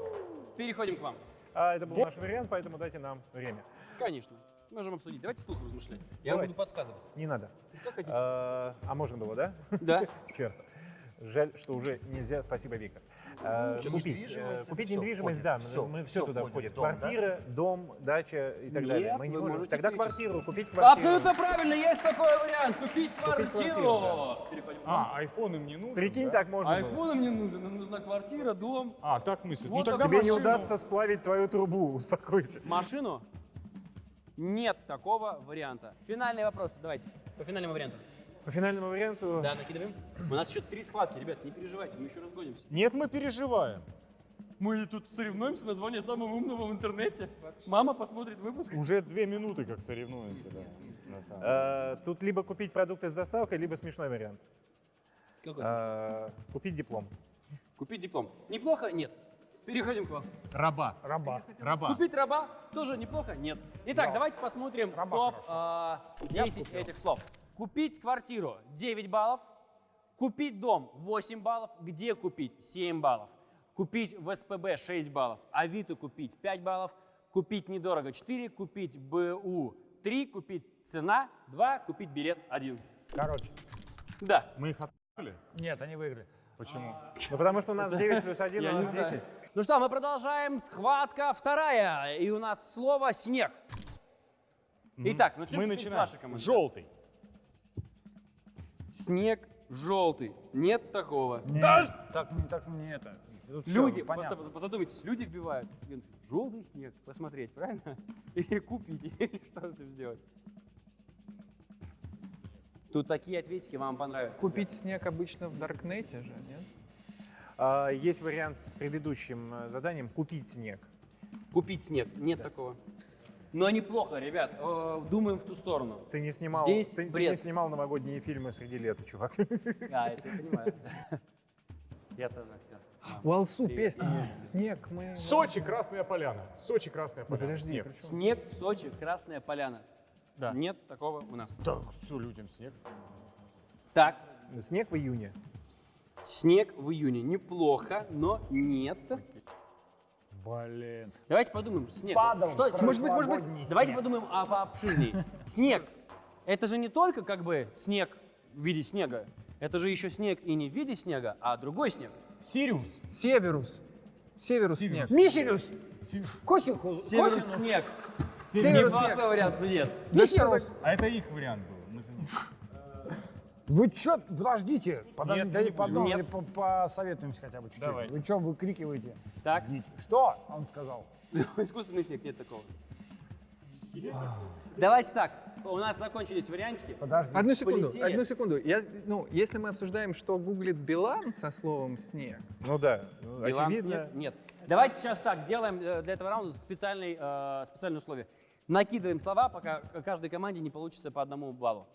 S1: Переходим к вам.
S3: А, это был наш вариант, поэтому дайте нам время.
S1: Конечно. Можем обсудить. Давайте слух размышлять. Я
S3: Давай.
S1: буду подсказывать.
S3: Не надо.
S1: Как хотите.
S3: А, а можно было, да?
S1: Да.
S3: Черт. Жаль, что уже нельзя. Спасибо, Виктор. А,
S1: сейчас
S3: купить
S6: недвижимость,
S3: э, купить недвижимость,
S6: входит.
S3: да, мы-
S6: Всё,
S3: мы все
S6: всё
S3: туда
S6: входит. Дом, да?
S3: Квартира, дом, дача и так
S1: Нет,
S3: далее. Мы не можем. Тогда квартиру, купить квартиру.
S1: Абсолютно правильно, есть такой вариант. Купить квартиру.
S3: квартиру,
S1: Переходим к вам.
S6: А, айфон им не нужен,
S3: Прикинь,
S6: да?
S3: так можно было.
S1: Айфоном не нужен, нам нужна квартира, дом.
S6: А, так мыслят.
S1: Вот
S6: ну тогда
S3: Тебе не
S6: машину.
S3: удастся сплавить твою трубу, успокойся.
S1: Машину? Нет такого варианта. Финальные вопросы, давайте. По финальному варианту.
S3: По финальному варианту
S1: Да, накидываем. У нас еще три схватки, ребят, не переживайте, мы еще разгонимся.
S6: Нет, мы переживаем.
S1: Мы тут соревнуемся название самого умного в интернете. Мама посмотрит выпуск.
S6: Уже две минуты как соревнуемся, да. на самом деле.
S3: э, тут либо купить продукты с доставкой, либо смешной вариант.
S1: Какой?
S3: Э, Купить диплом.
S1: Купить диплом. Неплохо? Нет. Переходим к вам.
S6: Раба.
S4: Раба.
S6: Раба.
S1: Купить раба тоже неплохо? Нет. Итак, давайте посмотрим
S4: Раба
S1: топ
S4: хорошо.
S1: а, 10 этих слов. Купить квартиру 9 баллов. Купить дом 8 баллов. Где купить 7 баллов. Купить в СПБ 6 баллов. Авито купить 5 баллов. Купить недорого 4. Купить БУ 3. Купить цена 2. Купить билет 1.
S4: Короче,
S1: Да.
S6: Мы их отправили?
S4: нет, они выиграли.
S6: Почему?
S3: Ну, потому что у нас 9 плюс 1,
S1: Я
S3: у нас
S1: знаю.
S3: 10.
S1: Ну что, мы продолжаем. Схватка вторая. И у нас слово «снег». Итак, начнем
S6: Мы
S1: с
S6: начинаем.
S1: вашей команды.
S6: Желтый.
S1: Снег желтый. Нет такого.
S4: Нет, так, не так не это. Тут всё
S1: Люди,
S4: понятно.
S1: просто задумайтесь, люди вбивают желтый снег, посмотреть, правильно? Или купить, или что с сделать. Тут такие ответики вам понравятся.
S5: Купить снег обычно в Даркнете же, нет?
S3: А, Есть вариант с предыдущим э, заданием «Купить снег».
S1: Купить снег, нет такого. Но неплохо, ребят, э, думаем в ту сторону.
S3: Ты не снимал,
S1: Здесь
S3: ты, ты
S1: бред.
S3: не снимал новогодние фильмы среди лета, чувак.
S1: А, это я понимаю. Я тоже актер.
S5: У Алсу песня есть. Снег мы...
S6: Сочи, Красная Поляна. Сочи, Красная
S5: Ну,
S6: Поляна.
S5: подожди,
S6: Снег.
S1: Снег, Сочи, Красная Поляна.
S5: Да.
S1: Нет такого у нас.
S6: Так, что людям снег?
S1: Так,
S3: Снег в июне.
S1: снег в июне. Неплохо, но нет.
S4: Блин.
S1: Давайте подумаем. Снег.
S4: Падал
S1: Что,
S8: Может быть, может быть,
S4: прошлогодний
S1: Давайте
S4: снег.
S1: подумаем о пообширнее. Снег. Это же не только как бы снег в виде снега. Это же еще снег и не в виде снега, а другой снег.
S6: Сириус.
S8: Северус. Северус снег.
S4: Мишелюс! Косинку!
S1: Северус
S4: косинус.
S1: снег.
S8: Северус снег.
S1: вариант, нет.
S8: Да?
S6: А это их вариант был. Мы за них.
S4: Вы чё, подождите, подождите,
S6: Нет,
S4: дайте
S6: не
S4: по одному
S1: Нет.
S4: по- посоветуемся хотя бы чуть-чуть.
S6: Давай.
S4: Вы что выкрикиваете?
S1: Так,
S4: Дичь. Что? Он сказал.
S1: искусственный снег, нет такого. Давайте так, у нас закончились вариантики.
S4: Подожди.
S8: Одну секунду,
S1: Полетели.
S8: одну секунду. Я, ну, если мы обсуждаем, что гуглит Билан со словом снег,
S3: Ну да, ну,
S1: Билан
S3: очевидно.
S1: снег? Нет. Давайте сейчас так, сделаем э, для этого раунда специальный, э, специальное условие. Накидываем слова, пока каждой команде не получится по одному баллу.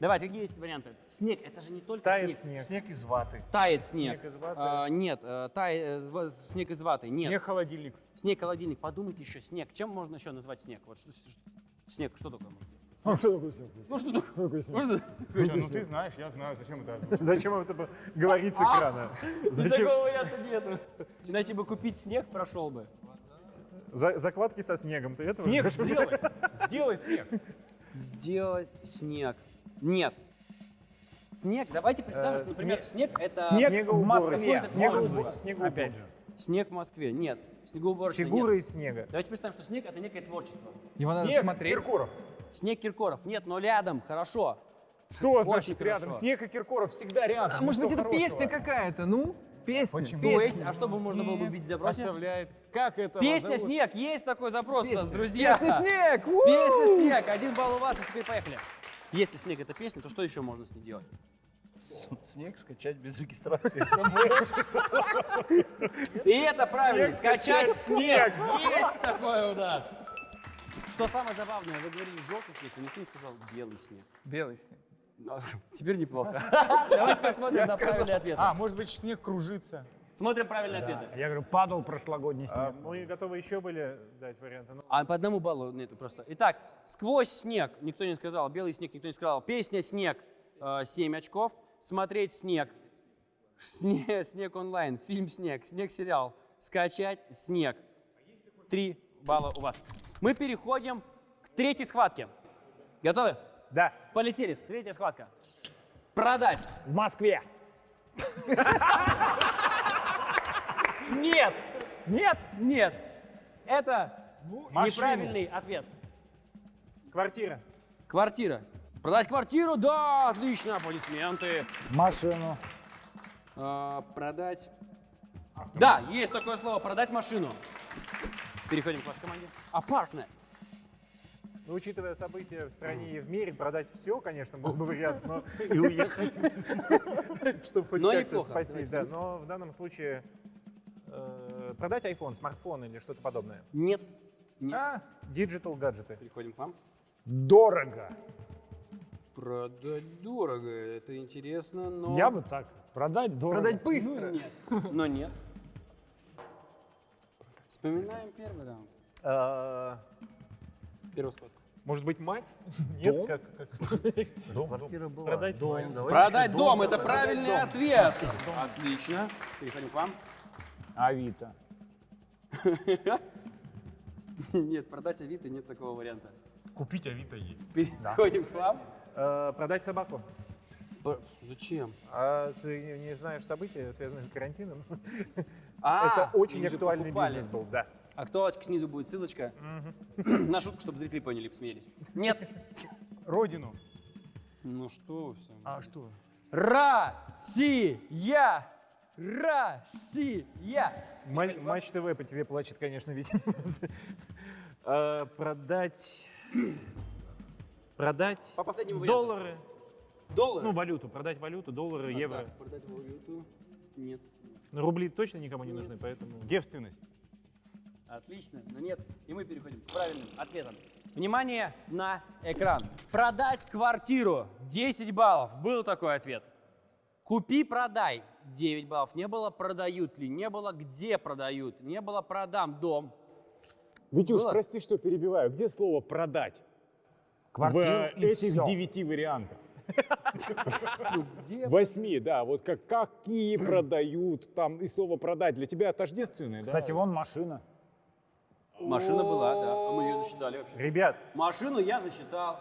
S1: Давайте, какие есть варианты? Снег, это же не только
S3: Тает
S1: снег.
S3: снег.
S6: Снег из ваты.
S1: Тает снег.
S3: Снег из ваты.
S1: А, нет, э, тай- э, снег из ваты. Нет.
S6: Снег холодильник.
S1: Снег, холодильник. Подумайте еще, снег. Чем можно еще назвать снег? Вот что, снег, что такое? может быть?
S4: Ну что такое снег?
S1: Ну что такое?
S4: снег?
S1: Ну,
S6: ты знаешь, я знаю, зачем это.
S3: Зачем это говорить с экрана?
S1: Ну,
S3: Зачем?
S1: Такого варианта нету. Иначе бы купить снег прошел бы.
S3: За- закладки со снегом. Ты этого
S6: Снег сделай. Сделай снег.
S1: Сделать снег. Нет. Снег, давайте представим,
S3: Э,
S1: что, например, снег это
S4: Снег в Москве.
S3: Снегоуборочная.
S4: Опять же.
S1: снег в Москве. Нет. Снегоуборочная
S3: Фигуры
S1: нет.
S3: из снега.
S1: Давайте представим, что снег это некое творчество.
S8: его надо
S6: Снег
S8: смотреть.
S6: Киркоров.
S1: Снег Киркоров. Нет, но рядом. Хорошо.
S6: Что значит
S1: хорошо.
S6: рядом? Снег и Киркоров всегда рядом.
S8: А может быть, это
S6: хорошего?
S8: песня какая-то? Ну, песня.
S6: Почему?
S1: То есть,
S8: песня.
S1: а что бы можно было бы видеть в запросе?
S6: Оставляет. Как это?
S1: Песня? «Снег». Есть такой запрос у нас, друзья.
S8: Песня «Снег». у!
S1: Песня «Снег». Один балл у вас, и теперь поехали. Если «Снег» — это песня, то что еще можно с ней делать?
S7: Снег скачать без регистрации.
S1: И это правильно. Скачать снег. Есть такое у нас. Что самое забавное, вы говорили желтый снег, а никто не сказал белый снег.
S8: Белый снег.
S1: Ну, Теперь неплохо. Давайте посмотрим на правильный ответ.
S6: А, может быть, снег кружится.
S1: Смотрим правильные ответы.
S4: Я говорю, падал прошлогодний
S3: А
S4: снег.
S3: мы готовы еще были дать варианты. Ну,
S1: А по одному баллу нет просто. Итак, сквозь снег никто не сказал, белый снег никто не сказал. Песня снег 7 очков. Смотреть снег. Снег, снег онлайн. Фильм снег. Снег сериал. Скачать снег. Три балла у вас. Мы переходим к третьей схватке. Готовы?
S4: Да,
S1: Полетели. Третья схватка. Продать.
S4: в Москве.
S1: Нет.
S4: Нет?
S1: Нет. Это
S6: машину.
S1: неправильный ответ.
S3: квартира.
S1: Квартира. Продать квартиру? Да, отлично, аплодисменты.
S4: Машину.
S1: А, продать. Да, есть такое слово, продать машину. Переходим к вашей команде. Apartment.
S3: Ну, учитывая события в стране и в мире, продать все, конечно, был бы вариант, но...
S7: И уехать.
S3: Чтобы хоть как-то спастись, да. Но в данном случае э, продать iPhone, смартфон или что-то подобное.
S1: Нет. Нет.
S3: А, digital гаджеты.
S1: Переходим к вам.
S4: Дорого.
S1: Продать дорого, это интересно, но...
S4: Я бы так. Продать дорого.
S8: Продать быстро.
S1: Нет. Но нет. Вспоминаем первый раунд.
S3: А,
S1: Первый сход.
S3: Может быть, мать? Нет? Как, как-
S7: Квартира была.
S3: Продать
S7: дом.
S1: Продать дом, это правильный
S7: дом.
S1: ответ. Отлично. Переходим к вам.
S4: Авито.
S1: Нет, продать Авито нет такого варианта.
S6: Купить Авито есть.
S1: Переходим к вам.
S3: э, продать собаку.
S1: П- Зачем?
S3: А ты не- знаешь события, связанные с карантином?
S1: А,
S3: Это очень актуальный
S1: покупали.
S3: бизнес был, да.
S1: Актуалочка снизу будет ссылочка. На шутку, чтобы зрители поняли, посмеялись. Нет.
S6: Родину.
S1: Ну что все.
S6: А что?
S1: Россия! Россия!
S3: Ма- Матч ТВ по тебе плачет, конечно, ведь. А, Продать... Продать
S1: По последнему
S3: доллары.
S1: Доллары.
S3: Ну, валюту. Продать валюту, доллары,
S1: А,
S3: евро.
S1: так, продать валюту. Нет.
S3: Ну, Рубли точно никому не нужны, поэтому...
S6: Девственность.
S1: Отлично, но нет. И мы переходим к правильным ответам. Внимание на экран. Продать квартиру 10 баллов. Был такой ответ. Купи, продай 9 баллов. Не было продают ли, не было где продают, не было продам дом.
S6: Витюш,
S1: Было?
S6: прости, что перебиваю. Где слово «продать»?
S4: Квартиру
S10: в
S4: и
S10: этих
S4: всё.
S10: девяти вариантах.
S1: Где?
S10: Восьми, да. Вот как, какие продают, там и слово продать для тебя тождественное, да?
S4: Кстати, вон машина.
S1: Машина была, да. А мы ее засчитали вообще.
S3: Ребят,
S1: Машину я засчитал.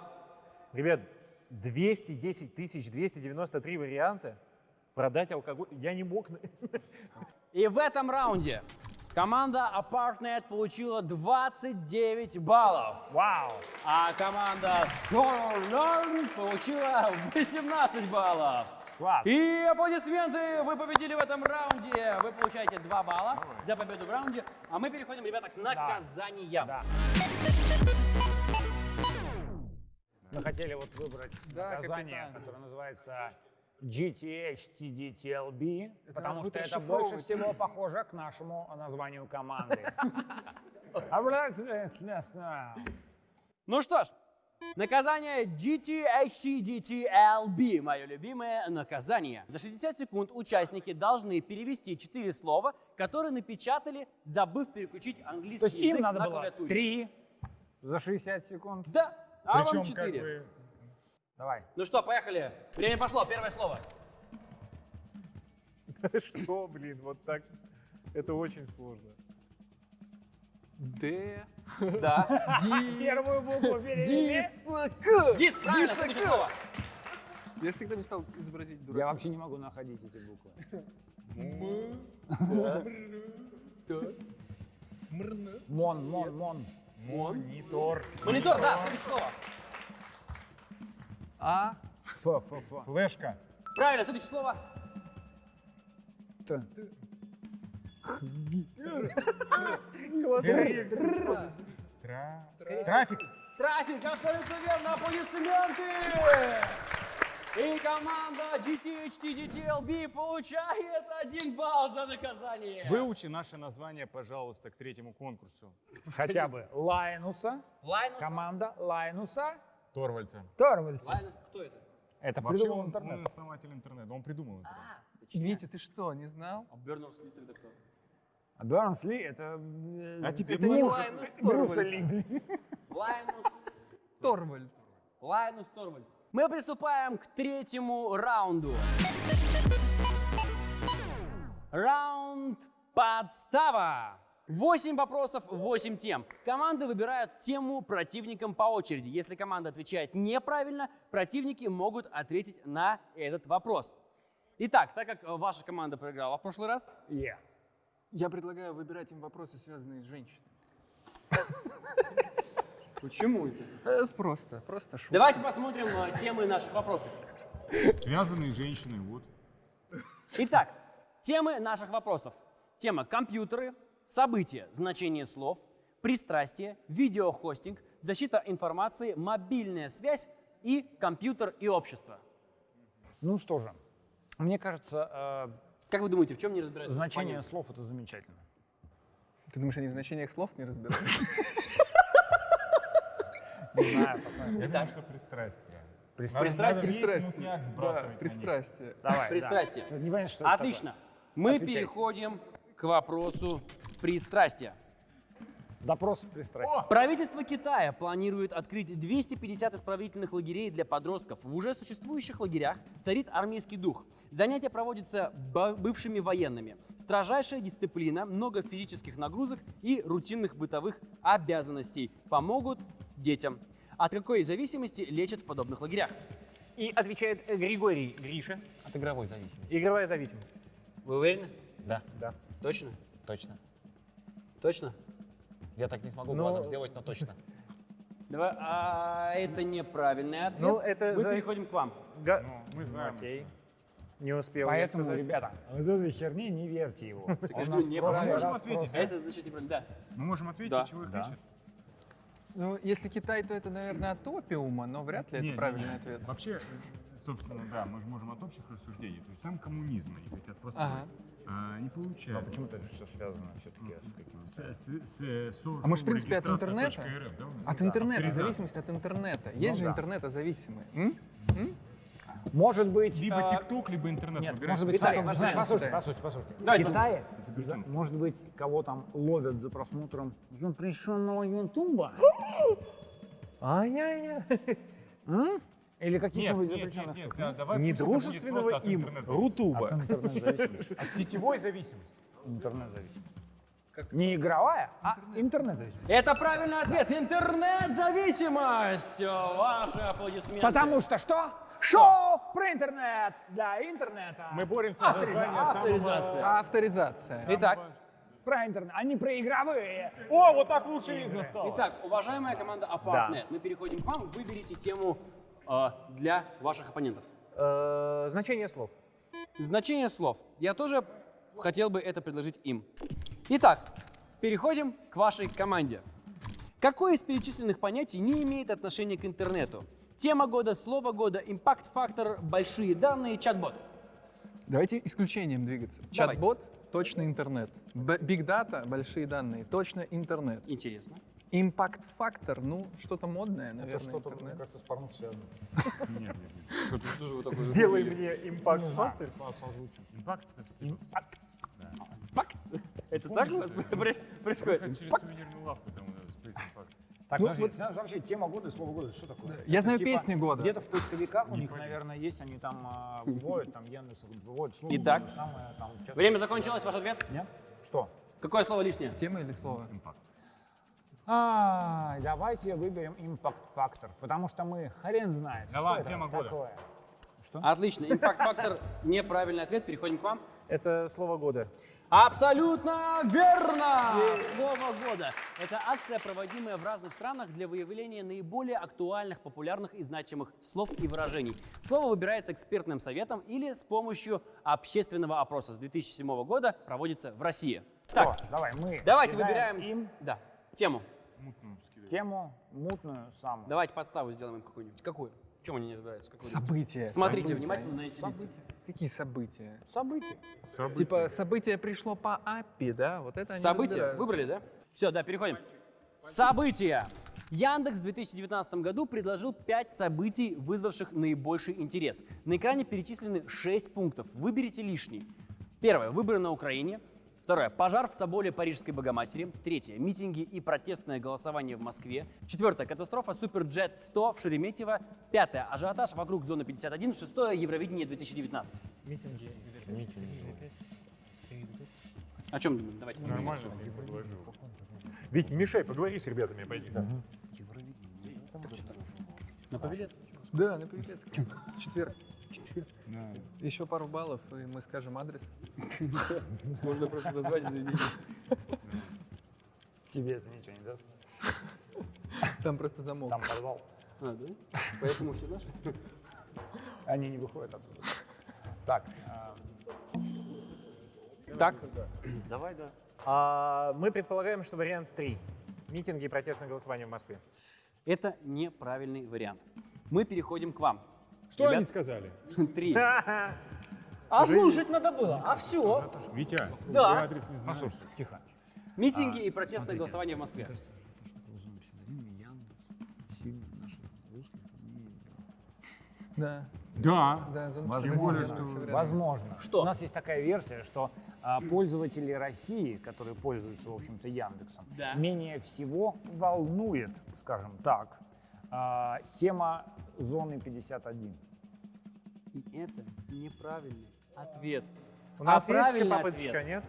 S3: ребят, 210 тысяч 293 варианта продать алкоголь. Я не мог...
S1: И в этом раунде команда Apartnet получила 29 баллов.
S4: Вау!
S1: А команда Learn получила 18 баллов.
S4: Класс!
S1: И аплодисменты! Вы победили в этом раунде. Вы получаете 2 балла за победу в раунде. А мы переходим, ребята, к наказаниям.
S4: Да. Мы хотели вот выбрать
S5: Да,
S4: наказание,
S5: капитан.
S4: которое называется GTH TDTLB, потому
S5: будет
S4: что это больше всего похоже к нашему названию команды.
S1: Ну что ж, наказание GTHCDTLB, мое любимое наказание. За 60 секунд участники должны перевести 4 слова, которые напечатали, забыв переключить
S4: То
S1: английский
S4: есть им
S1: язык
S4: надо
S1: на
S4: было
S1: клавиатуре.
S4: три за 60 секунд.
S1: Да, а
S6: Причем
S1: вам
S6: как
S1: 4.
S6: бы
S4: Давай.
S1: Ну что, поехали. Время пошло, первое слово.
S3: Что, блин, вот так? Это очень сложно.
S5: Д.
S1: Да.
S4: Первую букву перевели.
S5: Диск.
S1: Диск, правильно, следующее слово.
S5: Я всегда мечтал изобразить
S4: Я
S5: дурака.
S4: вообще не могу находить эти буквы. Мон, мон, мон.
S6: монитор,
S1: Монитор, да, следующее слово.
S5: А.
S4: Ф, ф, ф.
S6: флешка,
S1: Правильно, следующее слово.
S4: Т.
S6: тра- трафик,
S1: Трафик, абсолютно верно, аплодисменты! И команда GTHTDTLB получает один балл за наказание.
S6: Выучи наше название, пожалуйста, к третьему конкурсу.
S4: Хотя бы Лайнуса.
S1: Лайнус.
S4: Команда Лайнуса.
S6: Торвальдса.
S4: Торвальдс.
S1: Лайнус, кто это?
S4: Это
S6: Вообще
S4: придумал
S6: он,
S4: интернет.
S6: он основатель интернета, он придумал интернет.
S1: А, точно.
S5: Витя, ты что, не знал?
S1: А Бернерс Ли тогда кто?
S4: А Бернерс Ли это... э,
S6: А теперь
S5: Это не Лайнус Торвальдс.
S4: Ли.
S1: Лайнус.
S5: Торвальдс.
S1: Лайнус Торвальдс. Мы приступаем к третьему раунду. Раунд подстава. Восемь вопросов, восемь тем. Команды выбирают тему противникам по очереди. Если команда отвечает неправильно, противники могут ответить на этот вопрос. Итак, так как э, ваша команда проиграла в прошлый раз,
S4: Yeah.
S5: Я предлагаю выбирать им вопросы, связанные с женщинами.
S1: почему это?
S5: Э, Просто, просто шутка.
S1: Давайте посмотрим э, темы наших вопросов.
S6: Связанные женщины, вот.
S1: Итак, темы наших вопросов. Тема компьютеры, события, значение слов, пристрастие, видеохостинг, защита информации, мобильная связь и компьютер и общество.
S4: Ну что же, мне кажется,
S1: Как вы думаете, в чем не
S4: э,
S1: разбираются?
S4: значение
S1: Понятно.
S4: слов это замечательно.
S5: Ты думаешь, они в значениях слов не разбираются?
S4: Не знаю, посмотрим.
S6: Я думаю, что пристрастие.
S4: Пристрастие.
S5: Пристрастие. пристрастие.
S4: Давай, да.
S1: Пристрастие.
S4: Не понятно, что
S1: Отлично. Мы переходим к вопросу пристрастия.
S4: Допрос пристрастия.
S1: Правительство Китая планирует открыть 250 исправительных лагерей для подростков. В уже существующих лагерях царит армейский дух. Занятия проводятся бывшими военными. Строжайшая дисциплина, много физических нагрузок и рутинных бытовых обязанностей помогут детям. От какой зависимости лечат в подобных лагерях?
S3: И отвечает Григорий Гриша.
S11: От игровой зависимости.
S3: Игровая зависимость.
S1: Вы уверены?
S11: Да,
S3: Да.
S1: Точно?
S11: точно.
S1: Точно?
S11: Я так не смогу
S3: Ну,
S11: глазом сделать, но точно.
S1: Давай, а, это неправильный ответ.
S3: Ну, это
S1: Мы
S3: за-
S1: переходим к вам.
S3: Га-
S6: Ну, мы знаем.
S3: Окей. Не успел
S4: Поэтому,
S3: сказать.
S4: ребята, вот этой херни не верьте его. Прошлый
S6: можем ответить,
S1: Это значит неправильно. Да.
S6: Мы можем ответить,
S1: Да.
S6: чего их?
S5: Ну, если Китай, то это, наверное, от опиума, но вряд ли это правильный ответ.
S6: Вообще, собственно, да, мы же можем от общих рассуждений. То есть там коммунизм, они хотят просто...
S5: Ага.
S6: А, не получается.
S4: почему-то это все связано все-таки с каким-то...
S5: А может, в принципе, от интернета?
S6: .рф, да?
S5: От
S6: Да,
S5: интернета, зависимость от интернета. Есть же
S4: да.
S5: М?
S4: Может быть...
S6: Либо
S4: а,
S6: ТикТок, либо интернет.
S4: Нет,
S6: выбирай.
S4: может быть,
S5: послушаем,
S4: послушайте,
S5: Китай.
S4: послушайте, послушайте. В
S1: Давайте
S4: Китае, за- может быть, кого там ловят за просмотром запрещенного Ютуба.
S8: Ай-яй-яй.
S4: Или
S6: Нет,
S4: каких-нибудь
S6: нет, нет, нет,
S4: штук?
S6: да, давай
S8: Не
S6: пусть это будет
S8: дружественного
S6: просто от
S8: им, рутуба.
S4: От.
S10: От сетевой зависимости.
S4: Интернет-зависимость. Не игровая, а интернет-зависимость.
S1: Это правильный ответ. Интернет-зависимость. Ваши аплодисменты.
S4: Потому что что? Шоу про интернет для интернета.
S6: Мы боремся за звание самого...
S1: Авторизация.
S5: Авторизация.
S1: Итак,
S4: про интернет, а не про игровые.
S10: О, вот так лучше видно стало.
S1: итак, уважаемая команда Apartnet, мы переходим к вам. Выберите тему для ваших оппонентов.
S8: Э, Значение слов.
S1: Значение слов. Я тоже хотел бы это предложить им. Итак, переходим к вашей команде. Какое из перечисленных понятий не имеет отношения к интернету? Тема года, слово года, импакт-фактор, большие данные, чат-бот.
S5: Давайте исключением двигаться. Чат-бот, точно интернет. Биг дата, большие данные, точно интернет.
S1: Интересно.
S5: Импакт-фактор, ну, что-то модное, наверное,
S10: Что-то, мне кажется, с порнухи
S4: Сделай мне импакт-фактор.
S6: Импакт это типа
S1: Это так у вас при- происходит?
S6: как через сувенирную лавку там у нас.
S4: Так,
S5: Ну,
S4: подожди, знаешь, вообще тема года и слово года, это что такое?
S5: Я
S4: Это
S5: знаю
S4: типа
S5: песни года.
S4: Где-то в поисковиках у них, наверное, есть, они там а, выводят, там Яндекс выводит слово
S1: Итак,
S4: самое там часто-
S1: Время закончилось, ваш ответ?
S4: Нет? Что?
S1: Какое слово лишнее?
S5: Тема или слово?
S4: А, давайте выберем импакт-фактор, потому что мы хрен знает,
S6: Давай,
S4: что это
S6: тема года.
S4: такое.
S1: Отлично. Импакт-фактор – неправильный ответ. Переходим к вам.
S8: Это слово года.
S1: Абсолютно верно! Слово года. Это акция, проводимая в разных странах для выявления наиболее актуальных, популярных и значимых слов и выражений. Слово выбирается экспертным советом или с помощью общественного опроса. С 2007 года проводится в России. Так,
S4: О, давай, мы
S1: давайте выбираем
S4: им
S1: да, тему.
S4: Тему мутную самую.
S1: Давайте подставу сделаем им какую-нибудь. Какую? В чем они не разбираются? Какую?
S5: События.
S1: Смотрите
S5: события.
S1: внимательно на эти лица.
S5: Какие события?
S4: События.
S5: Типа событие пришло по API, да? Вот это они
S1: События.
S5: разбираются.
S1: Выбрали, да? Все, да, переходим. События. Яндекс в 2019 году предложил 5 событий, вызвавших наибольший интерес. На экране перечислены 6 пунктов. Выберите лишний. Первое. Выборы на Украине. Второе. Пожар в соборе Парижской Богоматери. Третье. Митинги и протестное голосование в Москве. Четвертое. Катастрофа Суперджет 100 в Шереметьево. Пятое. Ажиотаж вокруг зоны 51. Шестое. Евровидение 2019. О чем думаем? Давайте.
S6: Нормально.
S10: Вить, не мешай, поговори с ребятами, пойди.
S1: На победе.
S5: Да, на Павелецком. Четверг. Еще пару баллов, и мы скажем адрес.
S1: Можно просто назвать заведение.
S4: Тебе это ничего не даст.
S5: Там просто замок.
S4: Там подвал.
S1: А, да? Поэтому все наши?
S4: Они не выходят оттуда. Так, а,
S1: Так,
S7: Давай, да.
S8: А, мы предполагаем, что вариант 3. Митинги и протестное голосование в Москве.
S1: это неправильный вариант. Мы переходим к вам.
S10: Что
S1: Ребят.
S10: они сказали?
S1: Три. А слушать надо было. А все.
S6: Витя,
S1: Да.
S6: я адрес не знаю.
S4: тихо.
S1: Митинги и протестное голосование в Москве.
S5: Да,
S6: Да.
S5: да,
S6: более,
S5: Психологии,
S6: что-.
S4: Возможно.
S1: Что?
S4: У нас есть такая версия, что а, пользователи России, которые пользуются, в общем-то, Яндексом,
S1: Да.
S4: менее всего волнует, скажем так, а, тема зоны 51.
S1: И это неправильный ответ.
S8: У нас
S1: А
S8: есть еще папочка,
S1: ответ.
S8: нет?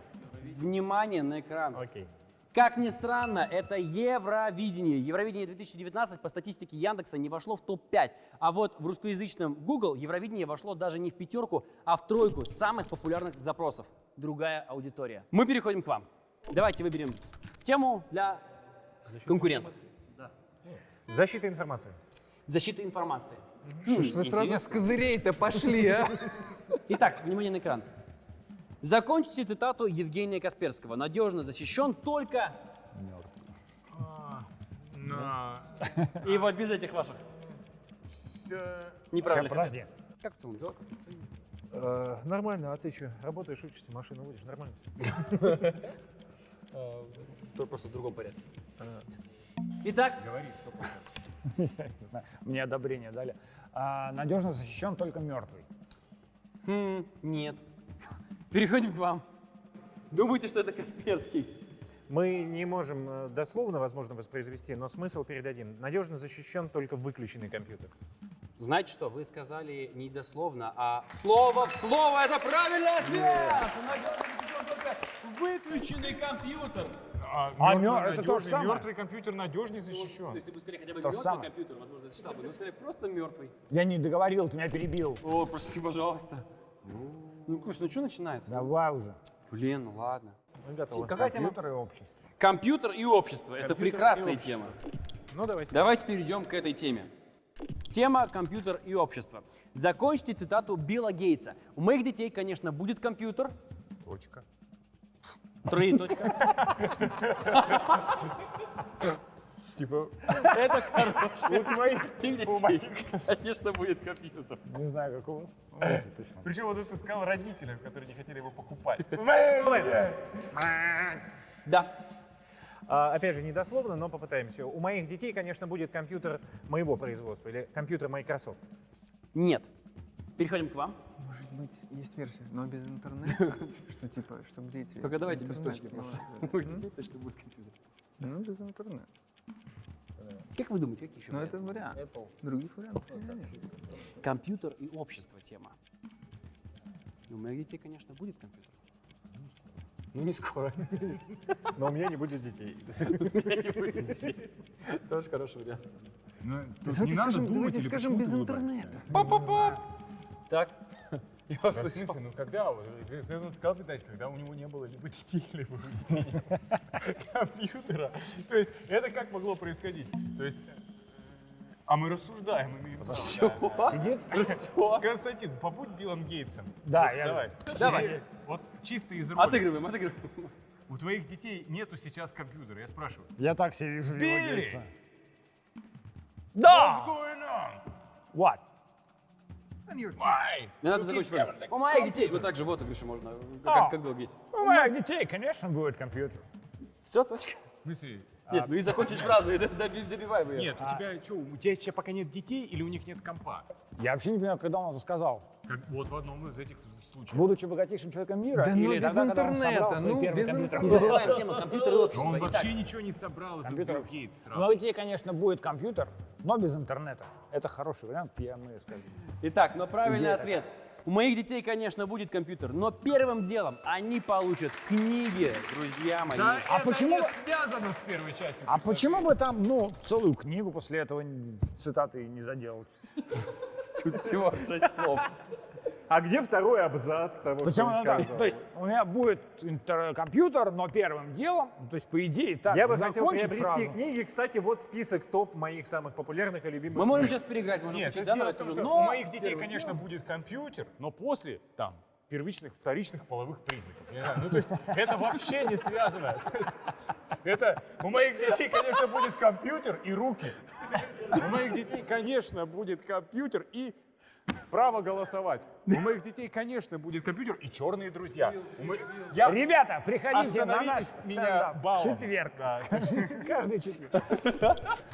S1: Внимание на экран.
S8: Окей.
S1: Как ни странно, это Евровидение. Евровидение 2019 по статистике Яндекса не вошло в топ-5. А вот в русскоязычном Google Евровидение вошло даже не в пятерку, а в тройку самых популярных запросов. Другая аудитория. Мы переходим к вам. Давайте выберем тему для конкурентов.
S8: Защита информации.
S1: Защита информации.
S5: Что ж вы сразу с козырей-то пошли, а?
S1: Итак, внимание на экран. Закончите цитату Евгения Касперского. Надежно защищен только... И вот без этих ваших. Неправильно.
S4: подожди.
S1: Как в целом дела?
S8: Э, нормально, а ты что? Работаешь, учишься, машину водишь, нормально все.
S1: То просто в другом порядке. Итак,
S4: Мне одобрение дали. А, надежно защищен только мертвый.
S1: хм, нет. Переходим к вам. Думаете, что это Касперский?
S3: Мы не можем э, дословно, возможно, воспроизвести, но смысл передадим. Надежно защищен только выключенный компьютер.
S1: Знаете что, вы сказали не дословно, а слово в слово. Это правильный ответ! Надежно защищен только выключенный компьютер.
S6: А,
S4: А
S6: мертвый
S4: это то же самое.
S6: мертвый компьютер надежнее защищен.
S1: Если бы сказали хотя бы
S4: То же
S1: мертвый
S4: самое.
S1: компьютер, возможно, защищал бы. Но сказали просто мертвый.
S4: Я не договорил, ты меня перебил.
S1: О, прости, пожалуйста. Ну, Кусь, ну что начинается?
S4: Давай уже.
S1: Блин, ну ладно.
S3: Мы готовы.
S1: Какая тема?
S4: Компьютер и общество.
S1: Компьютер и общество. Это
S3: Компьютер и
S1: прекрасная тема.
S3: Ну, давайте.
S1: Давайте перейдем к этой теме. Тема «Компьютер и общество». Закончите цитату Билла Гейтса. У моих детей, конечно, будет компьютер.
S6: Точка.
S1: Троеточка.
S6: Типа,
S1: Это хорошо.
S6: у твоих...
S1: У детей, конечно, будет компьютер.
S4: Не знаю, как у вас. Ну.
S6: Причем вот это сказал родителям, которые не хотели его покупать.
S1: Да.
S3: А, опять же, не дословно, но попытаемся. У моих детей, конечно, будет компьютер моего производства или компьютер Microsoft.
S1: Нет. Переходим к вам.
S5: Быть, есть версия, но без интернета, что типа, чтобы дети...
S1: Только давайте без точки просто. детей точно будет компьютер.
S5: Ну, без интернета.
S1: Как вы думаете, какие еще
S5: Ну, это вариант. Других вариантов нет.
S1: Компьютер и общество тема. У моих детей, конечно, будет компьютер. Ну, не скоро.
S6: Но у меня не будет детей.
S1: Тоже хороший вариант.
S6: Ну, тут
S5: Давайте
S6: не надо
S5: скажем-
S6: думать
S5: давайте
S6: или
S5: скажем без интернета.
S1: Так. Я
S6: Да,
S1: вас
S6: в
S1: слышал.
S6: смысле, ну когда? Ты, сказал, видать, когда у него не было либо детей, либо компьютера. То есть это как могло происходить? То есть, э, а мы рассуждаем, имеем право, да.
S4: Сидит?
S1: Все.
S6: Константин, побудь Биллом Гейтсом.
S4: Да, я-
S6: Давай.
S1: Давай.
S6: Вот чисто из роли.
S1: Отыгрываем, отыгрываем.
S6: У твоих детей нету сейчас компьютера, я спрашиваю.
S4: Я так себе вижу
S6: Билли!
S4: Гейтса.
S6: What's
S4: Да!
S6: going on?
S4: What?
S1: Мне надо закончить фразу. У моих детей. Вот так же вот еще можно.
S4: А.
S1: Как, как было Гейтс.
S4: У моих детей, конечно, будет компьютер.
S1: Все, точка.
S6: В смысле?
S1: Нет, ну и закончить фразу, и доби- добивай бы её.
S6: Нет, у тебя что, у тебя еще пока нет детей или у них нет компа?
S4: Я вообще не понимаю, когда он это сказал.
S6: Как вот в одном из этих случаев.
S4: Будучи богатейшим человеком мира,
S5: Да ну
S4: или
S5: без
S4: тогда,
S5: интернета, ну,
S4: первый
S5: без
S4: компьютер.
S1: Не забываем тему компьютер и
S6: Но
S1: общество.
S6: он
S1: Итак,
S6: вообще ничего не собрал, это
S4: Компьютер.
S6: Билл Гейтс
S4: У
S6: сразу.
S4: моих детей, конечно, будет компьютер, но без интернета. Это хороший вариант, я мы скажем.
S1: Итак, но правильный
S4: Идея
S1: ответ. У моих детей, конечно, будет компьютер, но первым делом они получат книги, друзья мои.
S6: Да
S4: А
S6: это
S4: почему
S6: не связано с первой частью?
S4: А почему бы там, ну, целую книгу после этого цитаты не заделать?
S1: Тут всего шесть слов.
S3: А где второй абзац того, что
S4: Почему
S3: он сказал?
S4: То есть у меня будет компьютер, но первым делом, то есть по идее так,
S3: Я бы хотел приобрести
S4: фразу.
S3: книги. Кстати, вот список топ моих самых популярных и любимых.
S1: Мы можем
S3: книг.
S1: сейчас переиграть, можем
S6: Нет,
S1: включить заново,
S6: дело
S1: я
S6: в том,
S1: скажу,
S6: что
S1: но...
S6: у моих детей, конечно,
S1: делом-
S6: будет компьютер, но после там первичных, вторичных половых признаков. Ну, то есть это вообще не связано. То Это у моих детей, конечно, будет компьютер и руки. У моих детей, конечно, будет компьютер и право голосовать. У моих детей, конечно, будет компьютер и черные друзья. У Я
S4: Ребята, приходите на наш
S6: Остановитесь меня баллом.
S4: четверг.
S6: Да.
S4: Каждый четверг.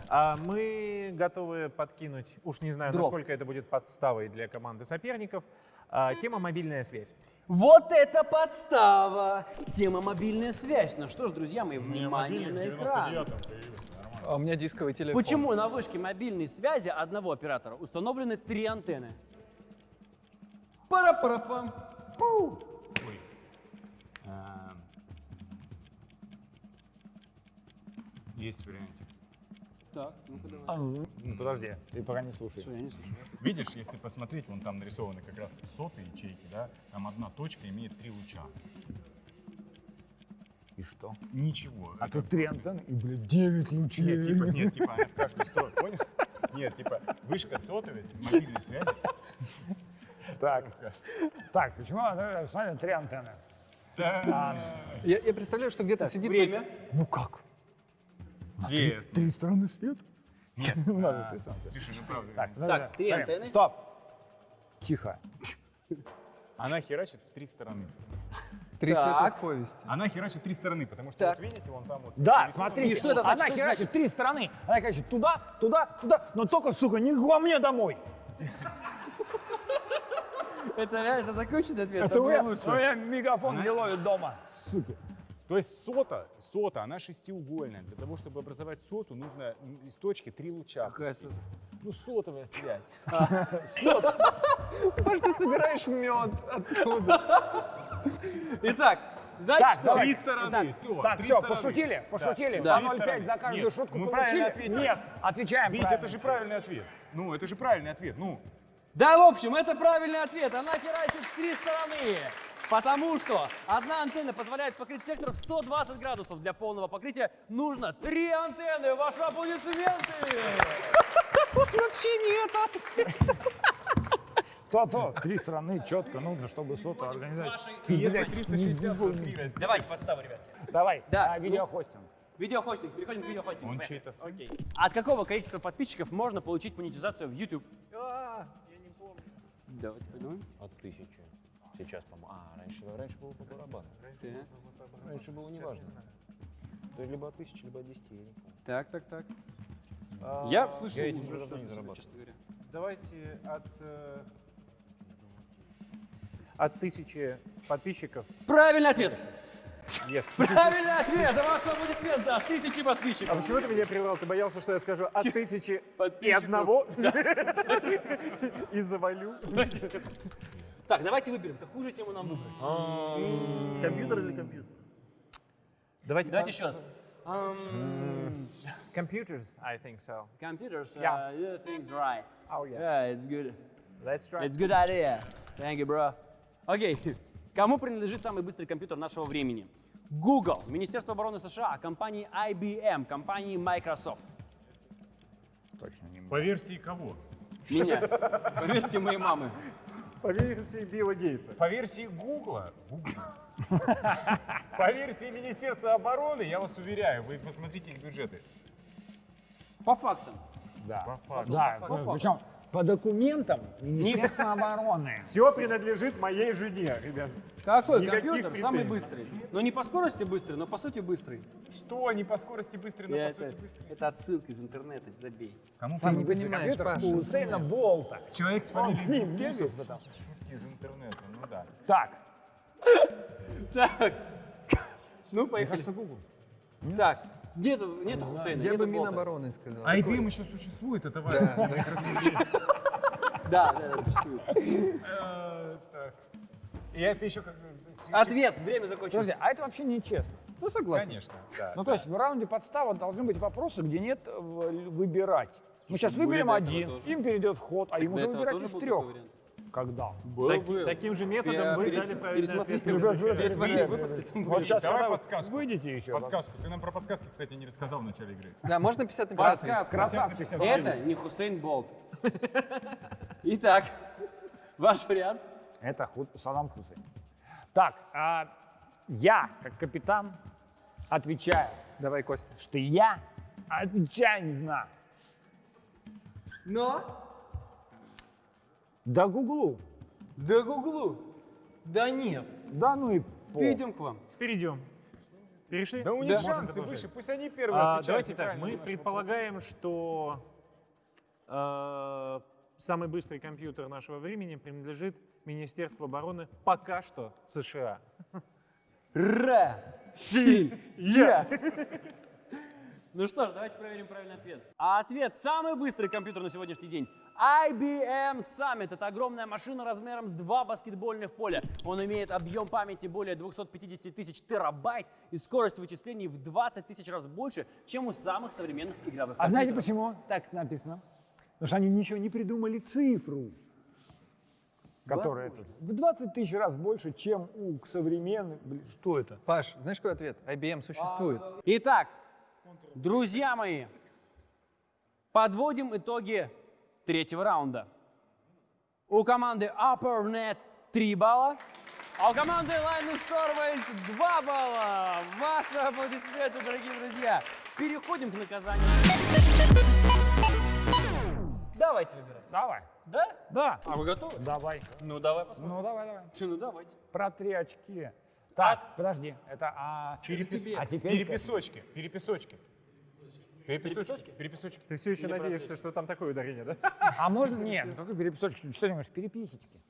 S3: А мы готовы подкинуть, уж не знаю,
S1: Дров.
S3: насколько это будет подставой для команды соперников, тема мобильная связь.
S1: Вот это подстава! Тема мобильная связь. Ну что ж, друзья мои, внимание на экран.
S6: 99-м появился. Нормально.
S5: А у меня дисковый телефон.
S1: Почему на вышке мобильной связи одного оператора установлены три антенны? Пара-пара-пам. Пу.
S6: Ой. А, Есть вариантик.
S1: Так, ну-ка давай.
S4: А, ну, Подожди, ты пока не слушай.
S1: Всё, я не слушаю.
S6: Видишь, если посмотреть, вон там нарисованы как раз сотые ячейки, да, там одна точка имеет три луча.
S4: И что?
S6: Ничего.
S4: А тут три антенны и, блядь, девять лучей.
S6: Нет, типа, нет, типа, она в каждую сторону, понял? Нет, типа, вышка сотовой мобильной связи.
S4: Так, так, почему смотри, три антенны?
S5: Я, я представляю, что где-то сидит...
S1: Время.
S4: Ну как?
S6: Нет,
S4: Три стороны света?
S6: нет. А,
S4: три стороны.
S6: Слушай, ну правда.
S4: Так,
S1: Так,
S4: подожди,
S1: три
S4: смотри,
S1: антенны.
S4: Стоп. Тихо.
S6: Она херачит в три стороны.
S5: Три
S1: Так.
S5: повести.
S6: Она херачит три стороны, потому что
S1: Так.
S6: вот видите, вон там вот.
S4: Да,
S6: нарисовано-
S4: смотрите,
S1: И что это значит?
S4: она
S1: Что
S4: херачит
S1: значит?
S4: три стороны. Она херачит туда, туда, туда, но только, сука, не ко мне домой.
S1: Это реально, это законченный ответ?
S4: Это
S1: Это
S4: у
S1: было
S4: меня,
S1: лучше.
S4: у меня мегафон не ловит дома. Сука.
S10: То есть сота, сота, она шестиугольная. Для того, чтобы образовать соту, нужно из точки три луча.
S5: Какая сота?
S10: Ну, сотовая связь.
S5: Может, ты собираешь мед оттуда?
S1: Итак,
S4: Так,
S1: что?
S4: давай.
S10: Три стороны, все.
S4: Так, все, пошутили, пошутили.
S1: Да.
S4: По 0,5 за каждую
S10: Нет,
S4: шутку
S10: мы
S4: получили?
S10: правильно ответили.
S4: Нет, отвечаем правильно.
S10: это же правильный ответ. Ну, это же правильный ответ. Ну,
S1: Да, в общем, это правильный ответ. Она херачит в три стороны. Потому что одна антенна позволяет покрыть сектор в 120 градусов. Для полного покрытия нужно три антенны. Ваши аплодисменты!
S8: Вообще нет.
S4: То-то, три страны четко нужно, чтобы сота организовать.
S1: Вашей-
S4: Ты, блядь,
S10: 363 раз.
S1: Давайте подставу, ребят.
S4: Давай,
S1: Да,
S4: а, видеохостинг.
S1: Видеохостинг. Переходим к видеохостингу.
S10: Он чей-то?
S1: Окей. От какого количества подписчиков можно получить монетизацию в YouTube? Давайте подумаем.
S11: От тысячи. Сейчас, по-моему. А, раньше, раньше было по барабану. Раньше было неважно. То есть либо от тысячи, либо от десяти. я не помню.
S1: Так, так, так. Я слышал
S11: я этим
S1: уже
S11: давно не зарабатываю.
S1: честно говоря.
S8: Давайте от, э, от тысячи подписчиков.
S1: Правильный ответ!
S8: Yes.
S1: Правильный ответ! Да ваши аплодисменты от тысячи подписчиков.
S8: А почему ты меня прервал? Ты боялся, что я скажу от тысячи и одного? И завалю?
S1: Так, давайте выберем, какую же тему нам выбрать.
S7: Компьютер или компьютер?
S8: Давайте
S1: Давайте еще раз.
S8: Computers, I think so.
S1: Computers, uh,
S8: Yeah.
S1: you things right.
S8: Oh yeah.
S1: Yeah, it's good.
S8: Let's try.
S1: It's good idea. Thank you, bro. Окей. Кому принадлежит самый быстрый компьютер нашего времени? Google, Министерство обороны США, компании IBM, компании Microsoft.
S4: Точно не
S6: По версии кого?
S1: Меня. По версии моей мамы.
S8: По версии Билла Гейтса.
S6: По версии Гугла, по версии Министерства обороны, я вас уверяю, вы посмотрите их бюджеты.
S1: По фактам.
S4: Да, да, причем по документам Министерства обороны.
S8: Все принадлежит моей жене, ребят.
S1: Какой
S8: Никаких
S1: компьютер самый
S8: претензий.
S1: быстрый? Ну не по скорости быстрый, но по сути быстрый.
S6: Что, не по скорости быстрый, но
S1: Я
S6: по
S1: это,
S6: сути быстрый?
S1: это отсылка из интернета, забей.
S6: Кому
S4: Самый
S5: не понимаешь, Паша.
S4: у Усейна Болта.
S6: Человек с
S4: Он с ним бегает.
S6: Шутки из интернета, ну да.
S4: Так,
S1: Так. Ну,
S4: мне
S1: поехали.
S4: кажется, Google.
S1: Так, нету, нету Хусейна,
S5: Я бы. Минобороны сказал.
S6: IBM еще существует, это важно.
S5: Да, да,
S1: существует.
S6: Э. И это еще как...
S1: Ответ, время закончилось.
S4: Подожди, а это вообще нечестно.
S1: Ну, согласен.
S6: Конечно, да.
S4: Ну, то есть в раунде подстава должны быть вопросы, где нет э, выбирать. Мы сейчас выберем один, им перейдет вход, а уже
S1: этого
S4: выбирать из трех.
S1: вариант?
S4: Когда?
S1: Был,
S8: Так-
S1: был.
S8: таким же методом
S1: Я
S8: вы
S1: пере-
S8: дали правильный
S1: пересмотри-
S8: ответ.
S4: Ребят,
S1: Пересмотри
S4: ребят,
S1: выпуски,
S4: Вот сейчас,
S6: Давай
S4: когда
S6: подсказку.
S4: выйдете еще.
S6: Подсказку. Ты нам про подсказки, кстати, не рассказал в начале игры.
S5: Да, можно 50 на 50?
S1: Подсказка.
S4: Красавчик.
S1: Это не Хусейн Болт. Итак, ваш вариант.
S4: Это Худ- Саддам Хусейн. Так, а, я, как капитан, отвечаю,
S5: Давай, Костя.
S4: что я отвечаю не знаю.
S1: Но
S4: Да гуглу.
S1: да гуглу. Да нет.
S4: Да ну и по.
S1: Перейдем к вам.
S8: Перейдем. Перешли?
S6: Да у них
S1: Да.
S6: шансы выше, пусть они первые
S8: А,
S6: отвечают.
S8: давайте так, мы предполагаем, что э, самый быстрый компьютер нашего времени принадлежит Министерству обороны пока что США.
S1: Россия. Ну что ж, давайте проверим правильный ответ. А ответ самый быстрый компьютер на сегодняшний день. IBM Summit. Это огромная машина размером с два баскетбольных поля. Он имеет объем памяти более 250 тысяч терабайт и скорость вычислений в 20 тысяч раз больше, чем у самых современных игровых
S4: А знаете почему так написано? Потому что они ничего не придумали цифру, которая тут в 20 тысяч раз больше, чем у современных. Блин, что это?
S5: Паш, знаешь, какой ответ? IBM существует.
S1: Итак, друзья мои, подводим итоги третьего раунда. У команды UpperNet 3 балла, а у команды Linus Torvalds 2 балла. Ваши аплодисменты, дорогие друзья. Переходим к наказанию. Давайте выбирать.
S4: Давай.
S1: Да?
S4: Да.
S1: А вы готовы?
S4: Давай.
S1: Ну, давай посмотрим.
S4: Ну, давай, давай.
S1: Ну, давайте.
S4: Про три очки. Так, подожди. Это а,
S6: Перепис-
S4: а теперь
S6: Переписочки, переписочки. Переписочки? Переписочки.
S8: Ты все еще надеешься, что там такое ударение, да?
S4: А можно? Нет, ну какой переписочки? Что ты думаешь? Переписочки.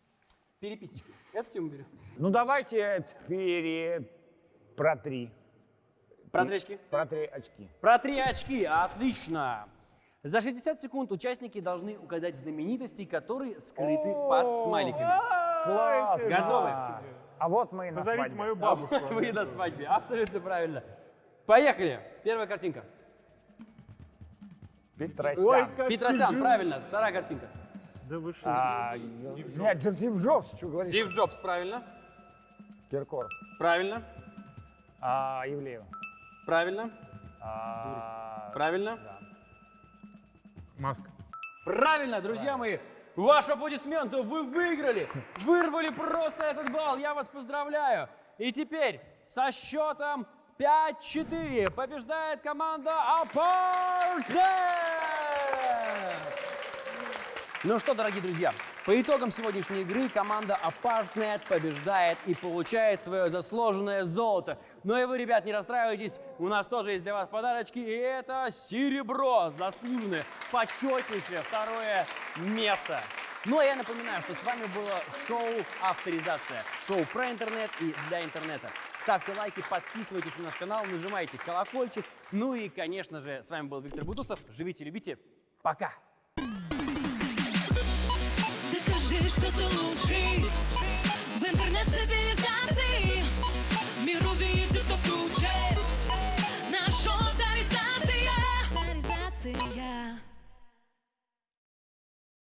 S1: Переписочки. Эту тему берем.
S4: Ну давайте пере... про три.
S1: Про три очки?
S4: Про три очки.
S1: Про три очки, отлично. За 60 секунд участники должны угадать знаменитостей, которые скрыты под смайликами.
S4: Класс!
S1: Готовы?
S4: А вот мы и на
S9: Позовите
S4: свадьбе.
S9: мою бабушку.
S1: Вы на свадьбе, абсолютно правильно. Поехали. Первая картинка.
S4: Петросян.
S1: Петросян, правильно. Вторая картинка.
S3: Да вы что?
S4: А, нет, Джим Стив Джобс, что говоришь?
S1: Стив Джобс, правильно.
S4: Киркор.
S1: Правильно.
S4: А, Ивлеева.
S1: Правильно.
S4: А,
S1: Правильно.
S3: Маск.
S1: Правильно, друзья мои. Ваши аплодисменты, вы выиграли. Вырвали просто этот балл. Я вас поздравляю. И теперь со счетом 5-4 побеждает команда Апартмент. Ну что, дорогие друзья, по итогам сегодняшней игры команда Apartnet побеждает и получает свое заслуженное золото. Но и вы, ребят, не расстраивайтесь, у нас тоже есть для вас подарочки, и это серебро, заслуженное, почетнейшее второе место. Ну а я напоминаю, что с вами было шоу «Авторизация». Шоу про интернет и для интернета. Ставьте лайки, подписывайтесь на наш канал, нажимайте колокольчик. Ну и, конечно же, с вами был Виктор Бутусов. Живите, любите. Пока!
S2: Докажи, что ты лучший В интернет-цивилизации Мир увидит, кто круче Наша авторизация Авторизация